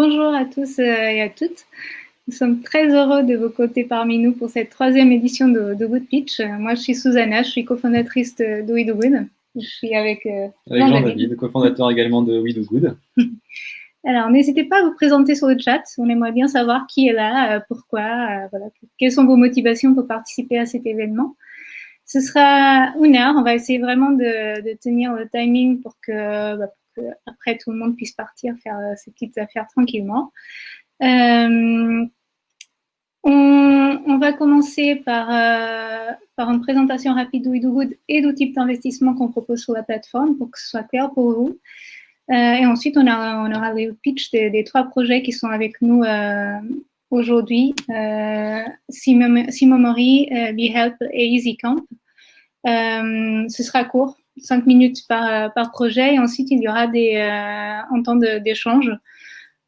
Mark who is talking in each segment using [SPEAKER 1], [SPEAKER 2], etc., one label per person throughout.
[SPEAKER 1] Bonjour à tous euh, et à toutes. Nous sommes très heureux de vous côté parmi nous pour cette troisième édition de, de Good Pitch. Moi, je suis Susanna, je suis cofondatrice de, We Do Good. Je suis avec,
[SPEAKER 2] euh, Jean-David, cofondateur également de We Do Good.
[SPEAKER 1] Alors, n'hésitez pas à vous présenter sur le chat. On aimerait bien savoir qui est là, euh, pourquoi, voilà, quelles sont vos motivations pour participer à cet événement? Ce sera une heure. On va essayer vraiment de, tenir le timing pour que, bah, après tout le monde puisse partir faire euh, ses petites affaires tranquillement. Euh, on, va commencer par, euh, une présentation rapide d'Ouidogood et du type d'investissement qu'on propose sur la plateforme pour que ce soit clair pour vous. et ensuite, on, aura le pitch des, trois projets qui sont avec nous aujourd'hui. Simomori, BeHelp et EasyCamp. ce sera court, cinq minutes par, par, projet et ensuite il y aura des, euh, un temps d'échange.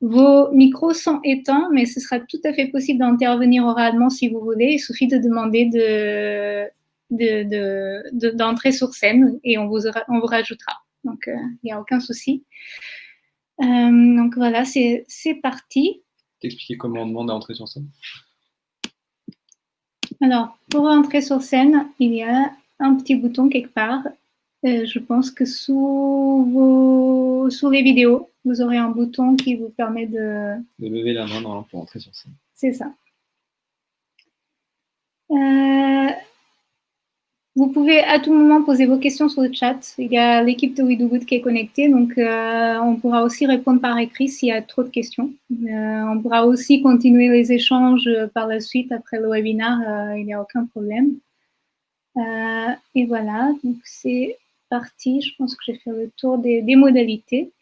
[SPEAKER 1] Vos micros sont éteints, mais ce sera tout à fait possible d'intervenir oralement si vous voulez. Il suffit de demander d'entrer de, de, sur scène et on vous, on vous rajoutera. Donc, euh, il n'y a aucun souci. Euh, donc voilà, c'est parti.
[SPEAKER 2] T'expliquer comment on demande à entrer sur scène?
[SPEAKER 1] Alors, pour entrer sur scène, il y a un petit bouton quelque part euh, je pense que sous, vos, sous les vidéos, vous aurez un bouton qui vous permet de...
[SPEAKER 2] De lever la main pour entrer sur scène.
[SPEAKER 1] C'est ça. Euh, vous pouvez à tout moment poser vos questions sur le chat. Il y a l'équipe de WeDoGood qui est connectée, donc euh, on pourra aussi répondre par écrit s'il y a trop de questions. on pourra aussi continuer les échanges par la suite après le webinaire, il n'y a aucun problème. et voilà, donc c'est partie. Je pense que j'ai fait le tour des, modalités.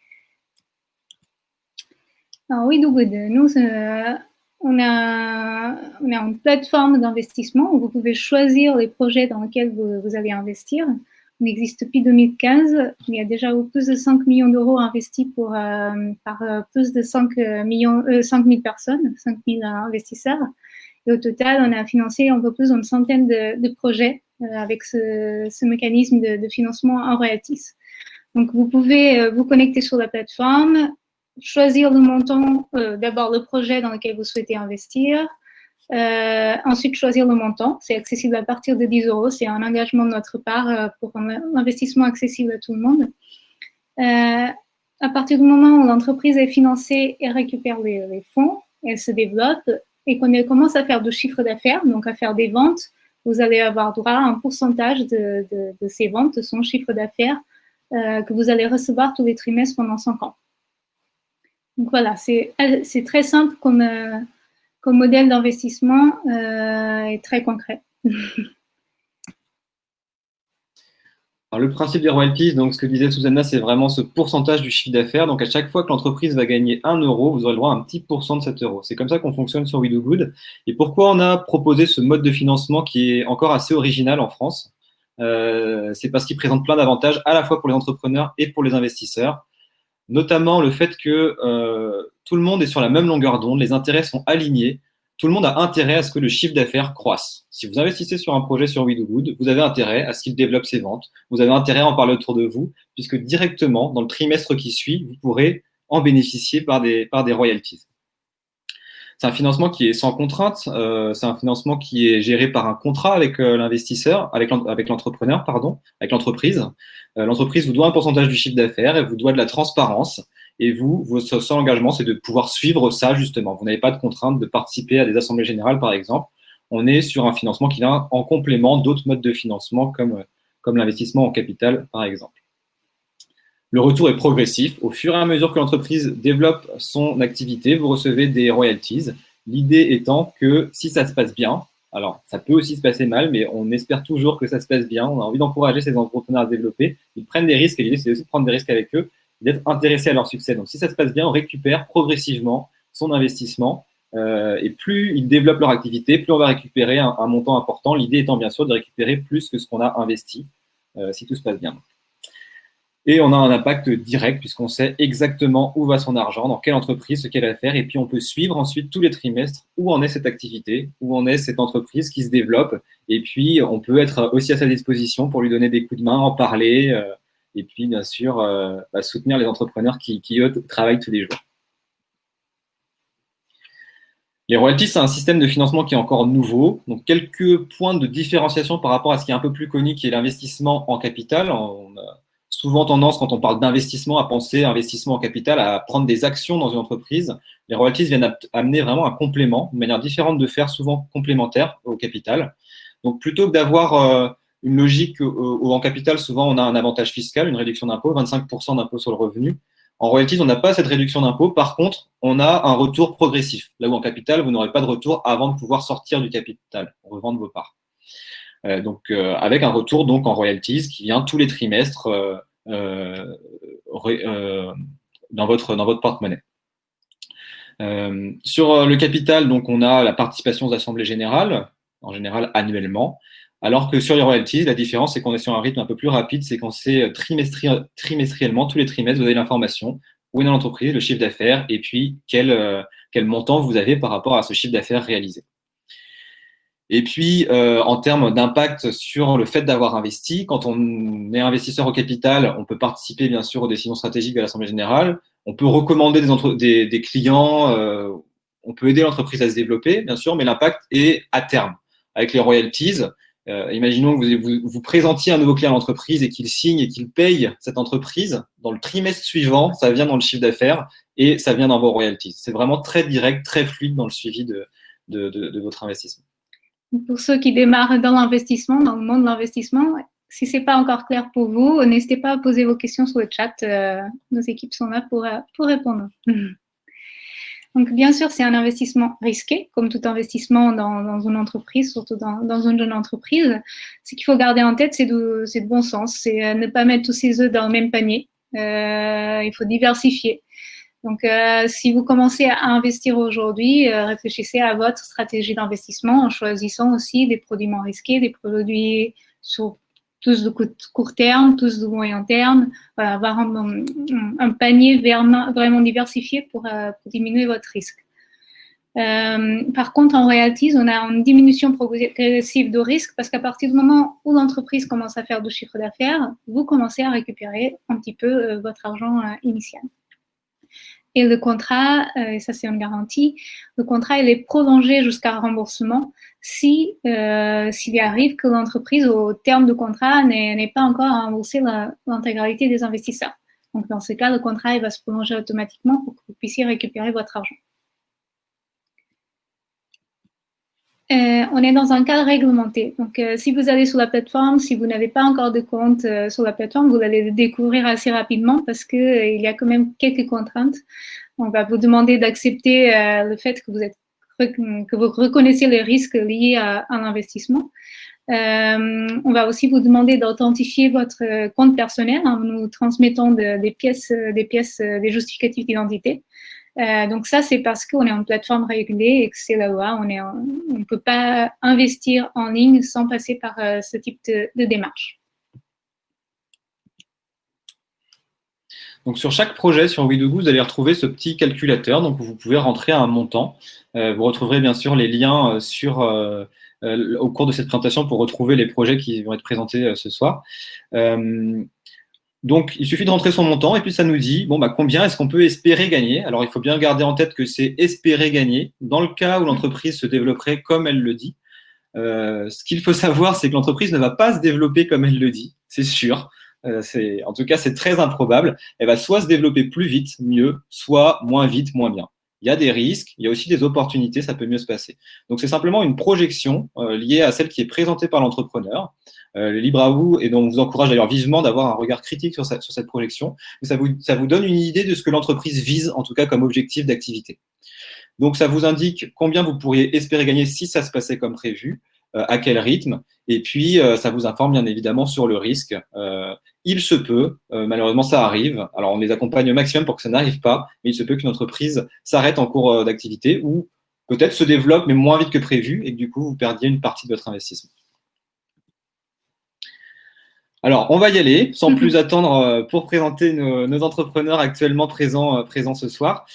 [SPEAKER 1] Alors oui, nous, euh, on, a, une plateforme d'investissement où vous pouvez choisir les projets dans lesquels vous, allez investir. On existe depuis 2015. Il y a déjà plus de 5 millions d'euros investis pour, euh, par euh, plus de 5, millions, 5 000 personnes, 5 000 investisseurs. Et au total, on a financé un peu plus d'une centaine de projets avec ce, mécanisme de, financement en royalties. Donc, vous pouvez euh, vous connecter sur la plateforme, choisir le montant, euh, d'abord le projet dans lequel vous souhaitez investir, ensuite choisir le montant. C'est accessible à partir de 10 euros. C'est un engagement de notre part pour un investissement accessible à tout le monde. à partir du moment où l'entreprise est financée et récupère les, les fonds, elle se développe et qu'on commence à faire du chiffre d'affaires, donc à faire des ventes, vous allez avoir droit à un pourcentage de, ces ventes, de son chiffre d'affaires, euh, que vous allez recevoir tous les trimestres pendant 5 ans. Donc voilà, c'est très simple comme, euh, modèle d'investissement euh, et très concret.
[SPEAKER 2] le principe des royalties, donc ce que disait Susanna, c'est vraiment ce pourcentage du chiffre d'affaires. Donc à chaque fois que l'entreprise va gagner 1 euro, vous aurez le droit à un petit pourcent de cet euro. C'est comme ça qu'on fonctionne sur We. Et pourquoi on a proposé ce mode de financement qui est encore assez original en France? Euh, C'est parce qu'il présente plein d'avantages à la fois pour les entrepreneurs et pour les investisseurs. Notamment le fait que euh, tout le monde est sur la même longueur d'onde, les intérêts sont alignés tout le monde a intérêt à ce que le chiffre d'affaires croisse. Si vous investissez sur un projet sur WeDoGood, vous avez intérêt à ce qu'il développe ses ventes. Vous avez intérêt à en parler autour de vous, puisque directement, dans le trimestre qui suit, vous pourrez en bénéficier par des, par des royalties. C'est un financement qui est sans contrainte. Euh, c'est un financement qui est géré par un contrat avec euh, l'investisseur, avec l'entrepreneur, pardon, avec l'entreprise. Euh, l'entreprise vous doit un pourcentage du chiffre d'affaires et vous doit de la transparence. Et vous, votre seul engagement, c'est de pouvoir suivre ça, justement. Vous n'avez pas de contrainte de participer à des assemblées générales, par exemple. On est sur un financement qui vient en complément d'autres modes de financement, comme, comme l'investissement en capital, par exemple. Le retour est progressif. Au fur et à mesure que l'entreprise développe son activité, vous recevez des royalties. L'idée étant que si ça se passe bien, alors ça peut aussi se passer mal, mais on espère toujours que ça se passe bien. On a envie d'encourager ces entrepreneurs à développer. Ils prennent des risques et l'idée, c'est aussi de prendre des risques avec eux d'être intéressé à leur succès. Donc, si ça se passe bien, on récupère progressivement son investissement. Euh, et plus ils développent leur activité, plus on va récupérer un, montant important. L'idée étant bien sûr de récupérer plus que ce qu'on a investi, euh, si tout se passe bien. Et on a un impact direct puisqu'on sait exactement où va son argent, dans quelle entreprise, ce qu'elle va faire. Et puis on peut suivre ensuite tous les trimestres où en est cette activité, où en est cette entreprise qui se développe. Et puis on peut être aussi à sa disposition pour lui donner des coups de main, en parler. Euh, et puis bien sûr euh, bah, soutenir les entrepreneurs qui, travaillent tous les jours. Les royalties, c'est un système de financement qui est encore nouveau. Donc, quelques points de différenciation par rapport à ce qui est un peu plus connu, qui est l'investissement en capital. On a souvent tendance, quand on parle d'investissement, à penser investissement en capital, à prendre des actions dans une entreprise. Les royalties viennent amener vraiment un complément, une manière différente de faire, souvent complémentaire au capital. Donc, plutôt que d'avoir euh, une logique où en capital, souvent, on a un avantage fiscal, une réduction d'impôt, 25% d'impôt sur le revenu. En royalties, on n'a pas cette réduction d'impôt. Par contre, on a un retour progressif. Là où en capital, vous n'aurez pas de retour avant de pouvoir sortir du capital, revendre vos parts. Euh, donc, euh, avec un retour donc en royalties qui vient tous les trimestres euh, dans votre, dans porte-monnaie. sur le capital, donc, on a la participation aux assemblées générales, en général annuellement. Alors que sur les royalties, la différence, c'est qu'on est sur un rythme un peu plus rapide, c'est qu'on sait trimestriellement, tous les trimestres, vous avez l'information, où est dans l'entreprise, le chiffre d'affaires, et puis quel, euh, montant vous avez par rapport à ce chiffre d'affaires réalisé. Et puis, euh, en termes d'impact sur le fait d'avoir investi, quand on est investisseur au capital, on peut participer bien sûr aux décisions stratégiques de l'Assemblée générale, on peut recommander des, des, clients, euh, on peut aider l'entreprise à se développer, bien sûr, mais l'impact est à terme. Avec les royalties, euh, imaginons que vous, vous, présentiez un nouveau client à l'entreprise et qu'il signe et qu'il paye cette entreprise. Dans le trimestre suivant, ça vient dans le chiffre d'affaires et ça vient dans vos royalties. C'est vraiment très direct, très fluide dans le suivi de, de, votre investissement.
[SPEAKER 1] Pour ceux qui démarrent dans l'investissement, dans le monde de l'investissement, si ce n'est pas encore clair pour vous, n'hésitez pas à poser vos questions sur le chat. Euh, nos équipes sont là pour, euh, pour répondre. Donc, bien sûr, c'est un investissement risqué, comme tout investissement dans, une entreprise, surtout dans, une jeune entreprise. Ce qu'il faut garder en tête, c'est de, bon sens, c'est euh, ne pas mettre tous ses œufs dans le même panier. Euh, il faut diversifier. Donc, euh, si vous commencez à investir aujourd'hui, réfléchissez à votre stratégie d'investissement en choisissant aussi des produits moins risqués, des produits sur tous de court terme, tous de moyen terme, avoir un, panier vraiment diversifié pour, euh, pour, diminuer votre risque. Euh, par contre, en royalties, on a une diminution progressive de risque parce qu'à partir du moment où l'entreprise commence à faire du chiffre d'affaires, vous commencez à récupérer un petit peu euh, votre argent initial. Et le contrat, et ça c'est une garantie, le contrat il est prolongé jusqu'à remboursement si euh, s'il arrive que l'entreprise, au terme du contrat, n'est pas encore remboursé l'intégralité des investisseurs. Donc, dans ce cas, le contrat il va se prolonger automatiquement pour que vous puissiez récupérer votre argent. Euh, on est dans un cadre réglementé. Donc, euh, si vous allez sur la plateforme, si vous n'avez pas encore de compte sur la plateforme, vous allez le découvrir assez rapidement parce qu'il y a quand même quelques contraintes. On va vous demander d'accepter le fait que vous êtes que vous reconnaissiez les risques liés à, un investissement. Euh, on va aussi vous demander d'authentifier votre compte personnel en nous transmettant des pièces, des pièces, des justificatifs d'identité. Euh, donc ça, c'est parce qu'on est en plateforme régulée et que c'est la loi. On ne peut pas investir en ligne sans passer par euh, ce type de démarche.
[SPEAKER 2] Donc sur chaque projet sur WeDoGo, vous allez retrouver ce petit calculateur. Donc vous pouvez rentrer un montant. Euh, vous retrouverez bien sûr les liens sur, au cours de cette présentation pour retrouver les projets qui vont être présentés ce soir. Donc il suffit de rentrer son montant et puis ça nous dit bon bah combien est-ce qu'on peut espérer gagner? Alors il faut bien garder en tête que c'est espérer gagner dans le cas où l'entreprise se développerait comme elle le dit. ce qu'il faut savoir, c'est que l'entreprise ne va pas se développer comme elle le dit, c'est sûr. Euh, en tout cas, c'est très improbable. Elle va soit se développer plus vite, mieux, soit moins vite, moins bien. Il y a des risques, il y a aussi des opportunités, ça peut mieux se passer. Donc, c'est simplement une projection euh, liée à celle qui est présentée par l'entrepreneur, euh, libre à vous, et dont on vous encourage d'ailleurs vivement d'avoir un regard critique sur, sur cette projection. ça vous, ça vous donne une idée de ce que l'entreprise vise, en tout cas comme objectif d'activité. Donc, ça vous indique combien vous pourriez espérer gagner si ça se passait comme prévu, euh, à quel rythme, et puis euh, ça vous informe bien évidemment sur le risque. Euh, il se peut, malheureusement ça arrive, alors on les accompagne au maximum pour que ça n'arrive pas, mais il se peut qu'une entreprise s'arrête en cours d'activité ou peut-être se développe mais moins vite que prévu et que du coup vous perdiez une partie de votre investissement. Alors, on va y aller, sans plus attendre, pour présenter nos, entrepreneurs actuellement présents, présents ce soir.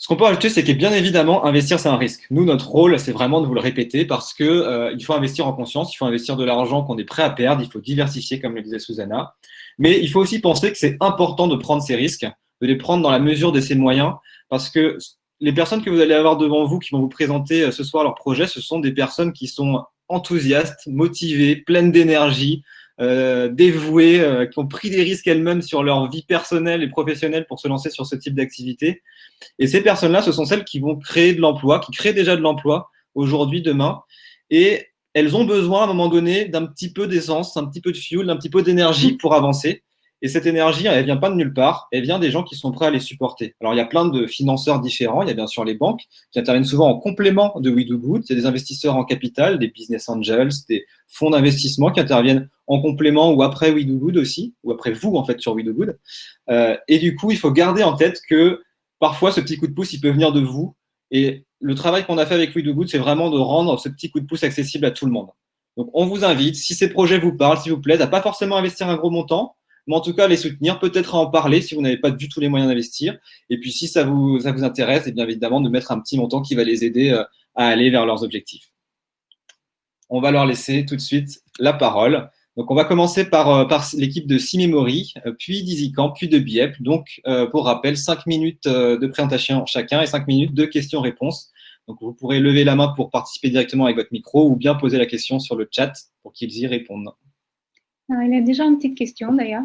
[SPEAKER 2] Ce qu'on peut ajouter, c'est que bien évidemment, investir, c'est un risque. Nous, notre rôle, c'est vraiment de vous le répéter parce que euh, il faut investir en conscience, il faut investir de l'argent qu'on est prêt à perdre, il faut diversifier, comme le disait Susanna. Mais il faut aussi penser que c'est important de prendre ces risques, de les prendre dans la mesure de ses moyens, parce que les personnes que vous allez avoir devant vous qui vont vous présenter euh, ce soir leur projet, ce sont des personnes qui sont enthousiastes, motivées, pleines d'énergie, euh, dévouées, euh, qui ont pris des risques elles-mêmes sur leur vie personnelle et professionnelle pour se lancer sur ce type d'activité. Et ces personnes-là, ce sont celles qui vont créer de l'emploi, qui créent déjà de l'emploi aujourd'hui, demain. Et elles ont besoin à un moment donné d'un petit peu d'essence, un petit peu de fuel, d'un petit peu d'énergie pour avancer. Et cette énergie, elle vient pas de nulle part, elle vient des gens qui sont prêts à les supporter. Alors, il y a plein de financeurs différents. Il y a bien sûr les banques qui interviennent souvent en complément de We Do Good. Il y a des investisseurs en capital, des business angels, des fonds d'investissement qui interviennent en complément ou après We Do Good aussi, ou après vous, en fait, sur We Do Good. Euh, et du coup, il faut garder en tête que parfois, ce petit coup de pouce, il peut venir de vous. Et le travail qu'on a fait avec We Do Good, c'est vraiment de rendre ce petit coup de pouce accessible à tout le monde. Donc, on vous invite, si ces projets vous parlent, s'il vous plaît, à pas forcément investir un gros montant, mais en tout cas les soutenir, peut-être à en parler si vous n'avez pas du tout les moyens d'investir. Et puis si ça vous, ça vous intéresse, et eh bien évidemment de mettre un petit montant qui va les aider euh, à aller vers leurs objectifs. On va leur laisser tout de suite la parole. Donc on va commencer par, euh, par l'équipe de Simemory, euh, puis d'EasyCamp, puis de Biep. Donc pour rappel, 5 minutes de présentation chacun et 5 minutes de questions-réponses. Donc vous pourrez lever la main pour participer directement avec votre micro ou bien poser la question sur le chat pour qu'ils y répondent.
[SPEAKER 1] Il y a déjà une petite question d'ailleurs.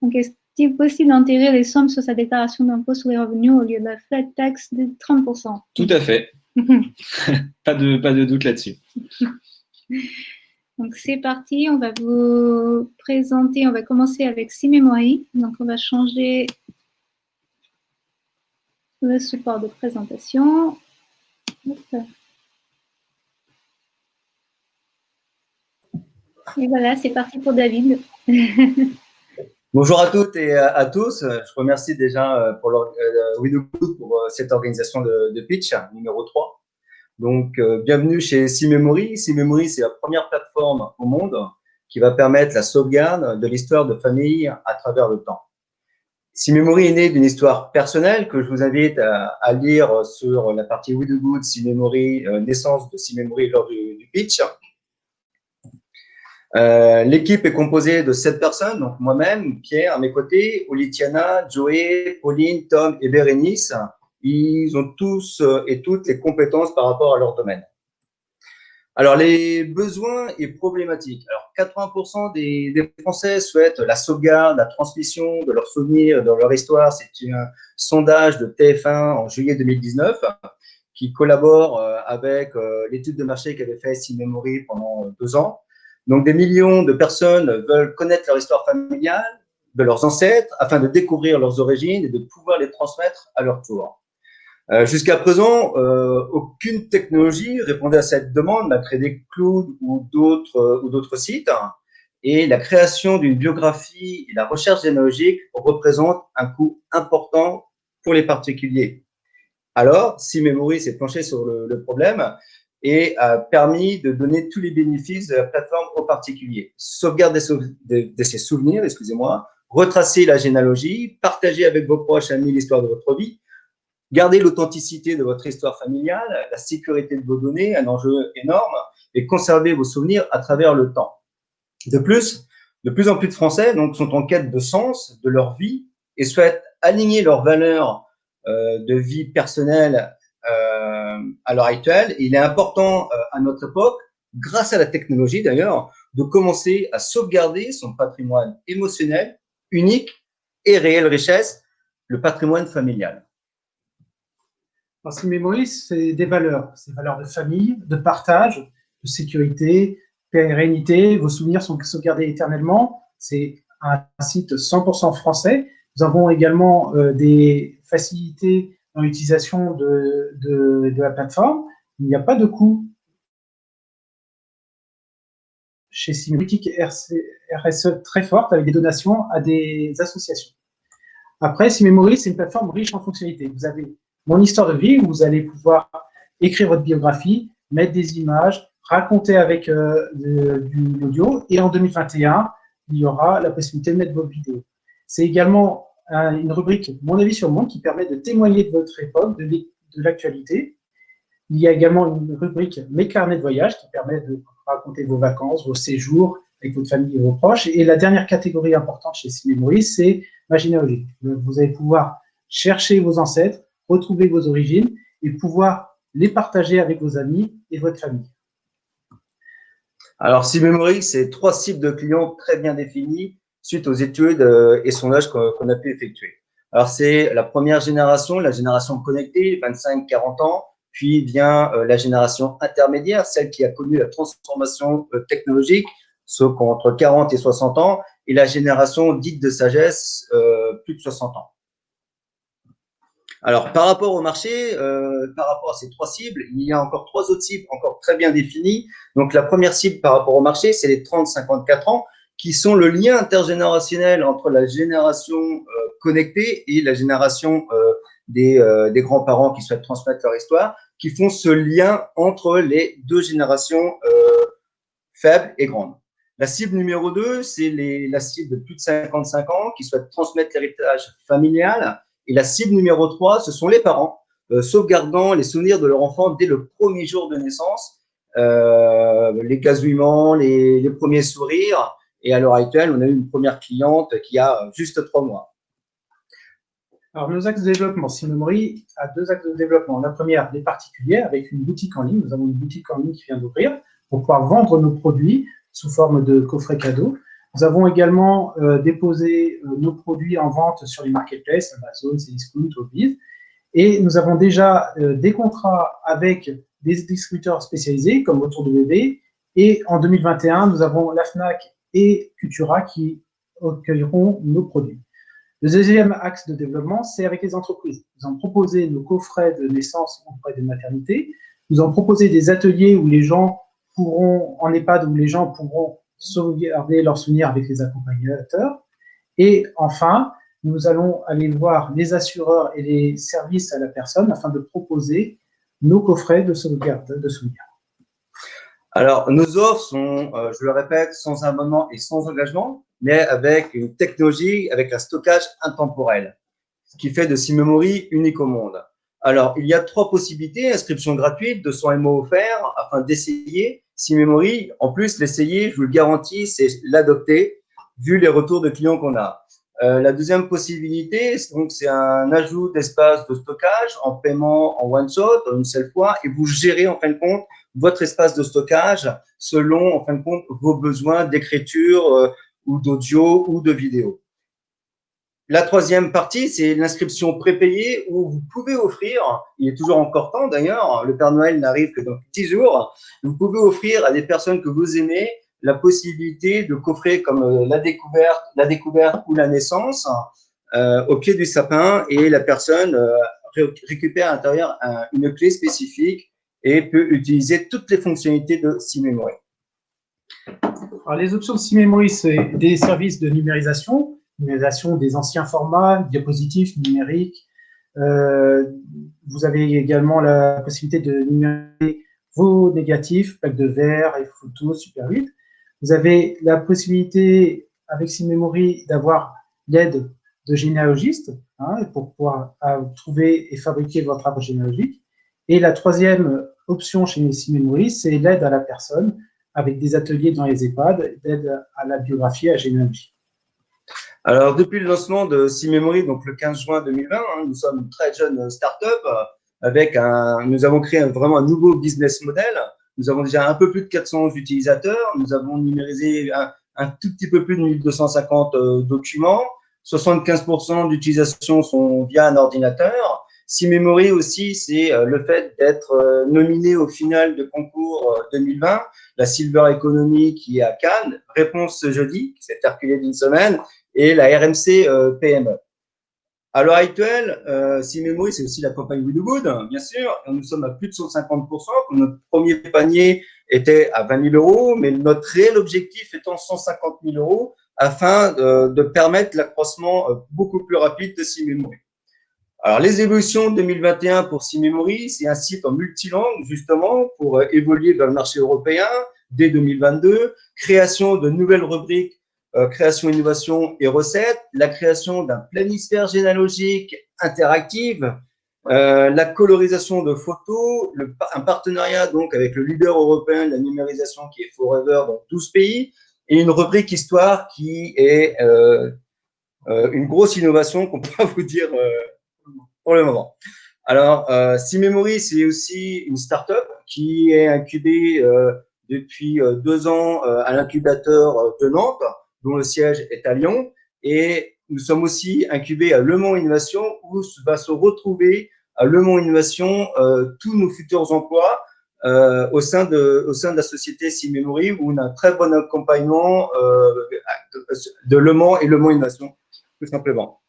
[SPEAKER 1] Donc, est-il possible d'enterrer les sommes sur sa déclaration d'impôt sur les revenus au lieu de la flat tax de 30%
[SPEAKER 2] Tout à fait. pas, de, pas de doute là-dessus.
[SPEAKER 1] Donc, c'est parti. On va vous présenter. On va commencer avec Simemory. Donc, on va changer le support de présentation. Et voilà, c'est parti pour David.
[SPEAKER 3] Bonjour à toutes et à tous. Je remercie déjà euh, pour euh, pour euh, cette organisation de, pitch numéro 3. Donc, bienvenue chez Simemory. Simemory, c'est la première plateforme au monde qui va permettre la sauvegarde de l'histoire de famille à travers le temps. Simemory est né d'une histoire personnelle que je vous invite à, lire sur la partie We Do Good, Simemory, naissance de Simemory lors du pitch. Euh, l'équipe est composée de sept personnes, donc moi-même, Pierre à mes côtés, Olitiana, Joey, Pauline, Tom et Bérénice. Ils ont tous euh, et toutes les compétences par rapport à leur domaine. Alors, les besoins et problématiques. Alors, 80% des, Français souhaitent la sauvegarde, la transmission de leurs souvenirs, de leur histoire. C'est un sondage de TF1 en juillet 2019 qui collabore euh, avec l'étude de marché qu'avait fait Memory pendant deux ans. Donc, des millions de personnes veulent connaître leur histoire familiale, de leurs ancêtres, afin de découvrir leurs origines et de pouvoir les transmettre à leur tour. Euh, Jusqu'à présent, euh, aucune technologie répondait à cette demande, malgré des clouds ou d'autres euh, ou d'autres sites. Et la création d'une biographie et la recherche généalogique représentent un coût important pour les particuliers. Alors, si Memory s'est penché sur le problème, et a permis de donner tous les bénéfices de la plateforme aux particuliers. Sauvegarde de, ses souvenirs, excusez-moi, retracer la généalogie, partager avec vos proches amis l'histoire de votre vie, garder l'authenticité de votre histoire familiale, la sécurité de vos données, un enjeu énorme, et conserver vos souvenirs à travers le temps. De plus, de plus en plus de Français donc, sont en quête de sens de leur vie et souhaitent aligner leurs valeurs euh, de vie personnelle euh, à l'heure actuelle. Il est important euh, à notre époque, grâce à la technologie d'ailleurs, de commencer à sauvegarder son patrimoine émotionnel unique et réelle richesse, le patrimoine familial.
[SPEAKER 4] Parce que mémoire, c'est des valeurs, des valeurs de famille, de partage, de sécurité, pérennité. Vos souvenirs sont sauvegardés éternellement. C'est un site 100% français. Nous avons également euh, des facilités dans l'utilisation de, de, la plateforme. Il n'y a pas de coût chez Politique RSE très forte avec des donations à des associations. Après, Simemory, c'est une plateforme riche en fonctionnalités. Vous avez mon histoire de vie où vous allez pouvoir écrire votre biographie, mettre des images, raconter avec euh, de, l'audio. Et en 2021, il y aura la possibilité de mettre vos vidéos. C'est également une rubrique Mon avis sur le monde qui permet de témoigner de votre époque, de, l'actualité. Il y a également une rubrique Mes carnets de voyage qui permet de raconter vos vacances, vos séjours avec votre famille et vos proches. Et la dernière catégorie importante chez Cinémoris, c'est ma généalogie. Vous allez pouvoir chercher vos ancêtres, retrouver vos origines et pouvoir les partager avec vos amis et votre famille.
[SPEAKER 3] Alors, SimMemory, c'est trois cibles de clients très bien définis suite aux études euh, et sondages qu'on a pu effectuer. Alors, c'est la première génération, la génération connectée, 25-40 ans, puis vient euh, la génération intermédiaire, celle qui a connu la transformation euh, technologique, ceux qui entre 40 et 60 ans, et la génération dite de sagesse, plus de 60 ans. Alors, par rapport au marché, par rapport à ces trois cibles, il y a encore trois autres cibles encore très bien définies. Donc, la première cible par rapport au marché, c'est les 30-54 ans, qui sont le lien intergénérationnel entre la génération euh, connectée et la génération euh, des, des grands-parents qui souhaitent transmettre leur histoire, qui font ce lien entre les deux générations faibles et grandes. La cible numéro 2, c'est la cible de plus de 55 ans qui souhaitent transmettre l'héritage familial et la cible numéro 3, ce sont les parents, euh, sauvegardant les souvenirs de leur enfant dès le premier jour de naissance, euh, les gazouillements, les, premiers sourires. Et à l'heure actuelle, on a eu une première cliente qui a juste trois mois.
[SPEAKER 4] Alors, nos axes de développement, Simemory a deux axes de développement. La première, les particuliers, avec une boutique en ligne. Nous avons une boutique en ligne qui vient d'ouvrir pour pouvoir vendre nos produits sous forme de coffret cadeau. Nous avons également euh, déposé euh, nos produits en vente sur les marketplaces, Amazon, Cdiscount, Obiz. Et nous avons déjà euh, des contrats avec des distributeurs spécialisés comme Autour de Bébé. Et en 2021, nous avons la FNAC et Cultura qui accueilleront nos produits. Le deuxième axe de développement, c'est avec les entreprises. Nous avons proposé nos coffrets de naissance auprès des maternités. Nous avons proposé des ateliers où les gens pourront, en EHPAD, où les gens pourront sauvegarder leurs souvenirs avec les accompagnateurs. Et enfin, nous allons aller voir les assureurs et les services à la personne afin de proposer nos coffrets de sauvegarde de souvenirs.
[SPEAKER 3] Alors, nos offres sont, euh, je le répète, sans abonnement et sans engagement, mais avec une technologie, avec un stockage intemporel, ce qui fait de SimMemory unique au monde. Alors, il y a trois possibilités, inscription gratuite, 200 MO offerts, afin d'essayer SimMemory, en plus, l'essayer, je vous le garantis, c'est l'adopter, vu les retours de clients qu'on a. Euh, la deuxième possibilité, c'est un ajout d'espace de stockage en paiement en one shot, en une seule fois, et vous gérez en fin de compte votre espace de stockage selon en fin de compte vos besoins d'écriture euh, ou d'audio ou de vidéo. La troisième partie, c'est l'inscription prépayée où vous pouvez offrir, il est toujours encore temps d'ailleurs, le Père Noël n'arrive que dans 10 jours, vous pouvez offrir à des personnes que vous aimez la possibilité de coffrer comme euh, la découverte, la découverte ou la naissance euh, au pied du sapin et la personne récupère à l'intérieur une clé spécifique et peut utiliser toutes les fonctionnalités de SimMemory.
[SPEAKER 4] Alors, les options de SimMemory, c'est des services de numérisation, numérisation des anciens formats, diapositifs numériques. Euh, vous avez également la possibilité de numériser vos négatifs, plaques de verre et photos Super 8. Vous avez la possibilité, avec SimMemory, d'avoir l'aide de généalogistes hein, pour pouvoir euh, trouver et fabriquer votre arbre généalogique. Et la troisième option chez SimMemory, c'est l'aide à la personne avec des ateliers dans les EHPAD, d'aide à la biographie, à généalogie.
[SPEAKER 3] Alors, depuis le lancement de SimMemory, donc le 15 juin 2020, hein, nous sommes une très jeune start-up euh, avec un, nous avons créé vraiment un nouveau business model. Nous avons déjà un peu plus de 400 utilisateurs. Nous avons numérisé un, tout petit peu plus de 1250 euh, documents. 75% d'utilisation sont via un ordinateur. SimMemory aussi, c'est euh, le fait d'être nominé au final de concours 2020, la Silver Economy qui est à Cannes. Réponse ce jeudi, qui s'est reculé d'une semaine et la RMC euh, PME. À l'heure actuelle, euh, SimMemory, c'est aussi la campagne We Good, bien sûr. Nous sommes à plus de 150% Notre premier panier était à 20 000 euros, mais notre réel objectif étant 150 000 euros afin de, permettre l'accroissement euh, beaucoup plus rapide de SimMemory. Alors, les évolutions 2021 pour SimMemory, c'est un site en multilangue, justement, pour euh, évoluer vers le marché européen dès 2022, création de nouvelles rubriques euh, création, innovation et recettes, la création d'un planisphère généalogique interactive, euh, la colorisation de photos, un partenariat donc avec le leader européen de la numérisation qui est Forever dans 12 pays, et une rubrique histoire qui est euh, euh, une grosse innovation qu'on peut vous dire euh, pour le moment. Alors, euh, Memory, c'est aussi une start-up qui est incubée euh, depuis euh, deux ans euh, à l'incubateur de Nantes, dont le siège est à Lyon. Et nous sommes aussi incubés à Le Mans Innovation, où va se retrouver à Le Mans Innovation tous nos futurs emplois euh, au, sein de, au sein de la société Memory, où on a un très bon accompagnement euh, de Le Mans et Le Mans Innovation, tout simplement.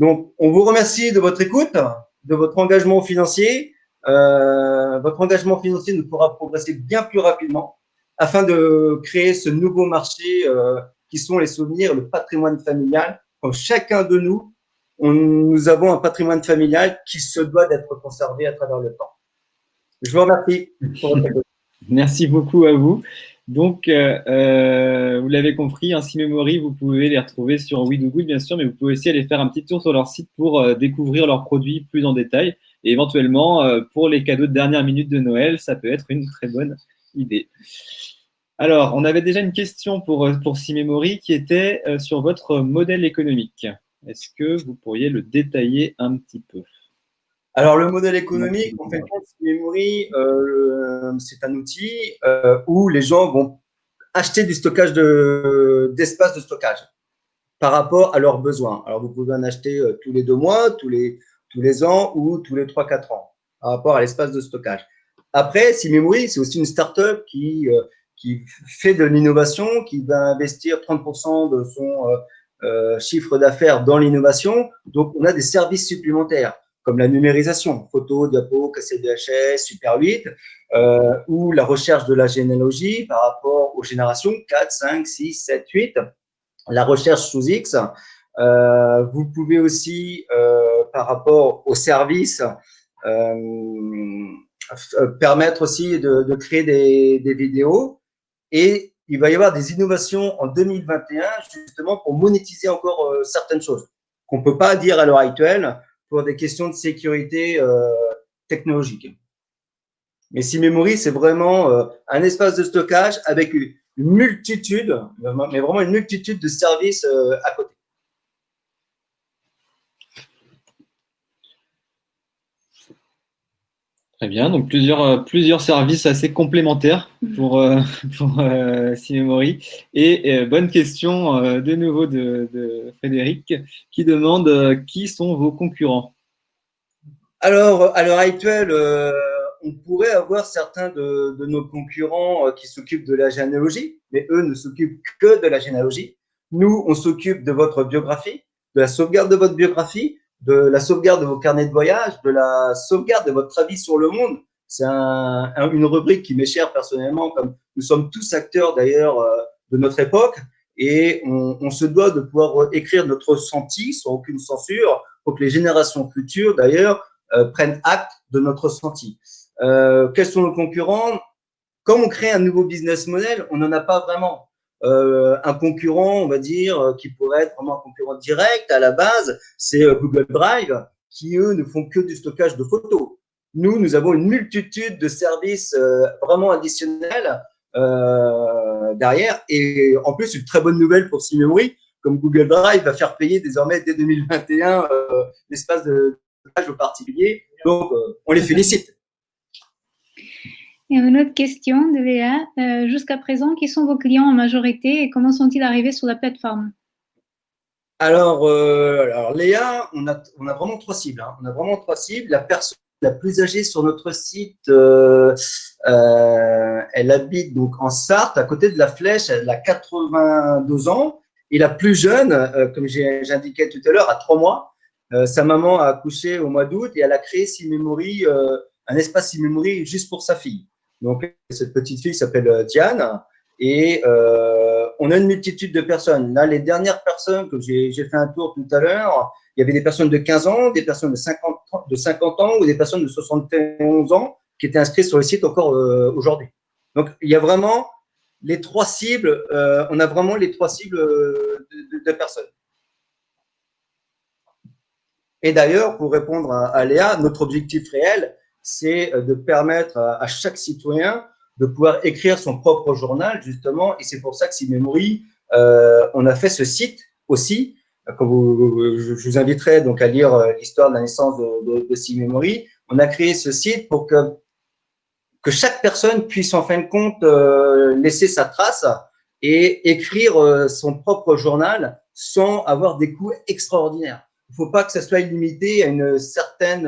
[SPEAKER 3] Donc, on vous remercie de votre écoute, de votre engagement financier. Euh, votre engagement financier nous pourra progresser bien plus rapidement afin de créer ce nouveau marché euh, qui sont les souvenirs, le patrimoine familial. Comme chacun de nous, on, nous avons un patrimoine familial qui se doit d'être conservé à travers le temps. Je vous remercie.
[SPEAKER 2] Merci beaucoup à vous. Donc, euh, euh, vous l'avez compris, ainsi Memory, vous pouvez les retrouver sur WeDoGood, bien sûr, mais vous pouvez aussi aller faire un petit tour sur leur site pour euh, découvrir leurs produits plus en détail. Et éventuellement, pour les cadeaux de dernière minute de Noël, ça peut être une très bonne idée. Alors, on avait déjà une question pour, pour Memory qui était sur votre modèle économique. Est-ce que vous pourriez le détailler un petit peu?
[SPEAKER 3] Alors, le modèle économique, en fait, Memory, euh, c'est un outil euh, où les gens vont acheter du stockage d'espace de, stockage par rapport à leurs besoins. Alors, vous pouvez en acheter euh, tous les deux mois, tous les, tous les ans ou tous les trois, quatre ans par rapport à l'espace de stockage. Après, Memory, c'est aussi une start-up qui, qui fait de l'innovation, qui va investir 30% de son chiffre d'affaires dans l'innovation. Donc, on a des services supplémentaires comme la numérisation, photo, diapo, cassette VHS, Super 8, euh, ou la recherche de la généalogie par rapport aux générations 4, 5, 6, 7, 8, la recherche sous X. Euh, vous pouvez aussi, euh, par rapport aux services, permettre aussi de, créer des, des vidéos et il va y avoir des innovations en 2021 justement pour monétiser encore certaines choses qu'on ne peut pas dire à l'heure actuelle pour des questions de sécurité euh, technologique. Mais Memory, c'est vraiment euh, un espace de stockage avec une multitude, mais vraiment une multitude de services euh, à côté.
[SPEAKER 2] Très bien, donc plusieurs, plusieurs services assez complémentaires pour, pour Memory. Et bonne question de nouveau de, Frédéric qui demande qui sont vos concurrents?
[SPEAKER 3] Alors, à l'heure actuelle, on pourrait avoir certains de, de nos concurrents qui s'occupent de la généalogie, mais eux ne s'occupent que de la généalogie. Nous, on s'occupe de votre biographie, de la sauvegarde de votre biographie, de la sauvegarde de vos carnets de voyage, de la sauvegarde de votre avis sur le monde. C'est un, une rubrique qui m'est chère personnellement, comme nous sommes tous acteurs d'ailleurs euh, de notre époque, et on, on, se doit de pouvoir écrire notre ressenti sans aucune censure, pour que les générations futures d'ailleurs euh, prennent acte de notre ressenti. Euh, quels sont nos concurrents? Quand on crée un nouveau business model, on n'en a pas vraiment. Euh, un concurrent, on va dire, euh, qui pourrait être vraiment un concurrent direct à la base, c'est euh, Google Drive, qui eux ne font que du stockage de photos. Nous, nous avons une multitude de services vraiment additionnels derrière. Et en plus, une très bonne nouvelle pour Simemory, comme Google Drive va faire payer désormais dès 2021 l'espace de stockage aux particuliers. Donc, on les félicite.
[SPEAKER 1] Et une autre question de Léa. Euh, jusqu'à présent, qui sont vos clients en majorité et comment sont-ils arrivés sur la plateforme?
[SPEAKER 3] Alors, euh, alors, Léa, on a, a vraiment trois cibles. Hein. On a vraiment trois cibles. La personne la plus âgée sur notre site, euh, elle habite donc en Sarthe, à côté de la Flèche. Elle a 82 ans. Et la plus jeune, comme j'ai indiqué tout à l'heure, a trois mois. sa maman a accouché au mois d'août et elle a créé Memory, un espace Memory juste pour sa fille. Donc, cette petite fille s'appelle euh, Diane et euh, on a une multitude de personnes. Là, les dernières personnes que j'ai fait un tour tout à l'heure, il y avait des personnes de 15 ans, des personnes de 50, de 50 ans ou des personnes de 71 ans qui étaient inscrites sur le site encore euh, aujourd'hui. Donc, il y a vraiment les trois cibles, on a vraiment les trois cibles de personnes. Et d'ailleurs, pour répondre à, à Léa, notre objectif réel, c'est euh, de permettre à, chaque citoyen de pouvoir écrire son propre journal, justement, et c'est pour ça que si Memory, euh, on a fait ce site aussi, vous, je, vous inviterai donc à lire l'histoire de la naissance de, de, de. On a créé ce site pour que, que chaque personne puisse en fin de compte laisser sa trace et écrire son propre journal sans avoir des coûts extraordinaires. Il ne faut pas que ça soit limité à une certaine,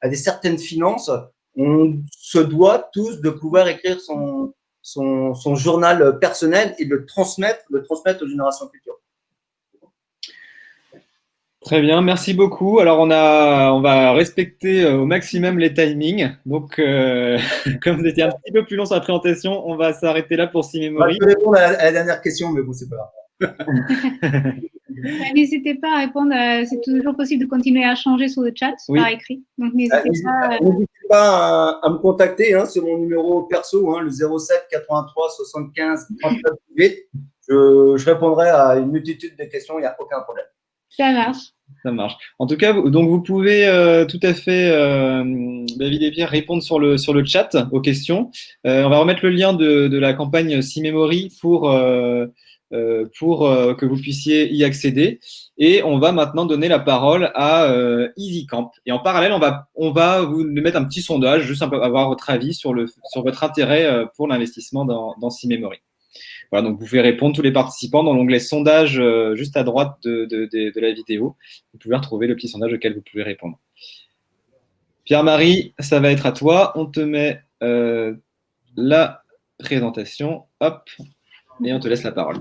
[SPEAKER 3] à des certaines finances. On se doit tous de pouvoir écrire son, son, son journal personnel et le transmettre, le transmettre aux générations futures.
[SPEAKER 2] Très bien, merci beaucoup. Alors on a, on va respecter euh, au maximum les timings. Donc, euh, comme vous étiez un petit peu plus long sur la présentation, on va s'arrêter là pour six mémories.
[SPEAKER 3] Je vais répondre à la, dernière question, mais bon, c'est pas grave.
[SPEAKER 1] n'hésitez pas à répondre. C'est toujours possible de continuer à changer sur le chat par écrit. Donc n'hésitez
[SPEAKER 3] pas. N'hésitez pas à, me contacter hein, sur mon numéro perso, hein, le 07 83 75 39 8. Je, je répondrai à une multitude de questions. Il n'y a aucun problème.
[SPEAKER 1] Ça marche.
[SPEAKER 2] Ça marche. En tout cas, donc vous pouvez euh, tout à fait, euh, David et Pierre, répondre sur le, sur le chat aux questions. Euh, on va remettre le lien de, de la campagne C-Memory pour, euh, euh, pour que vous puissiez y accéder. Et on va maintenant donner la parole à EasyCamp. Et en parallèle, on va, on va vous mettre un petit sondage, juste un peu avoir votre avis sur, le, sur votre intérêt pour l'investissement dans, dans. Voilà, donc vous pouvez répondre tous les participants dans l'onglet sondage euh, juste à droite de, de, de, la vidéo. Vous pouvez retrouver le petit sondage auquel vous pouvez répondre. Pierre-Marie, ça va être à toi. On te met euh, la présentation. Hop, et on te laisse la parole.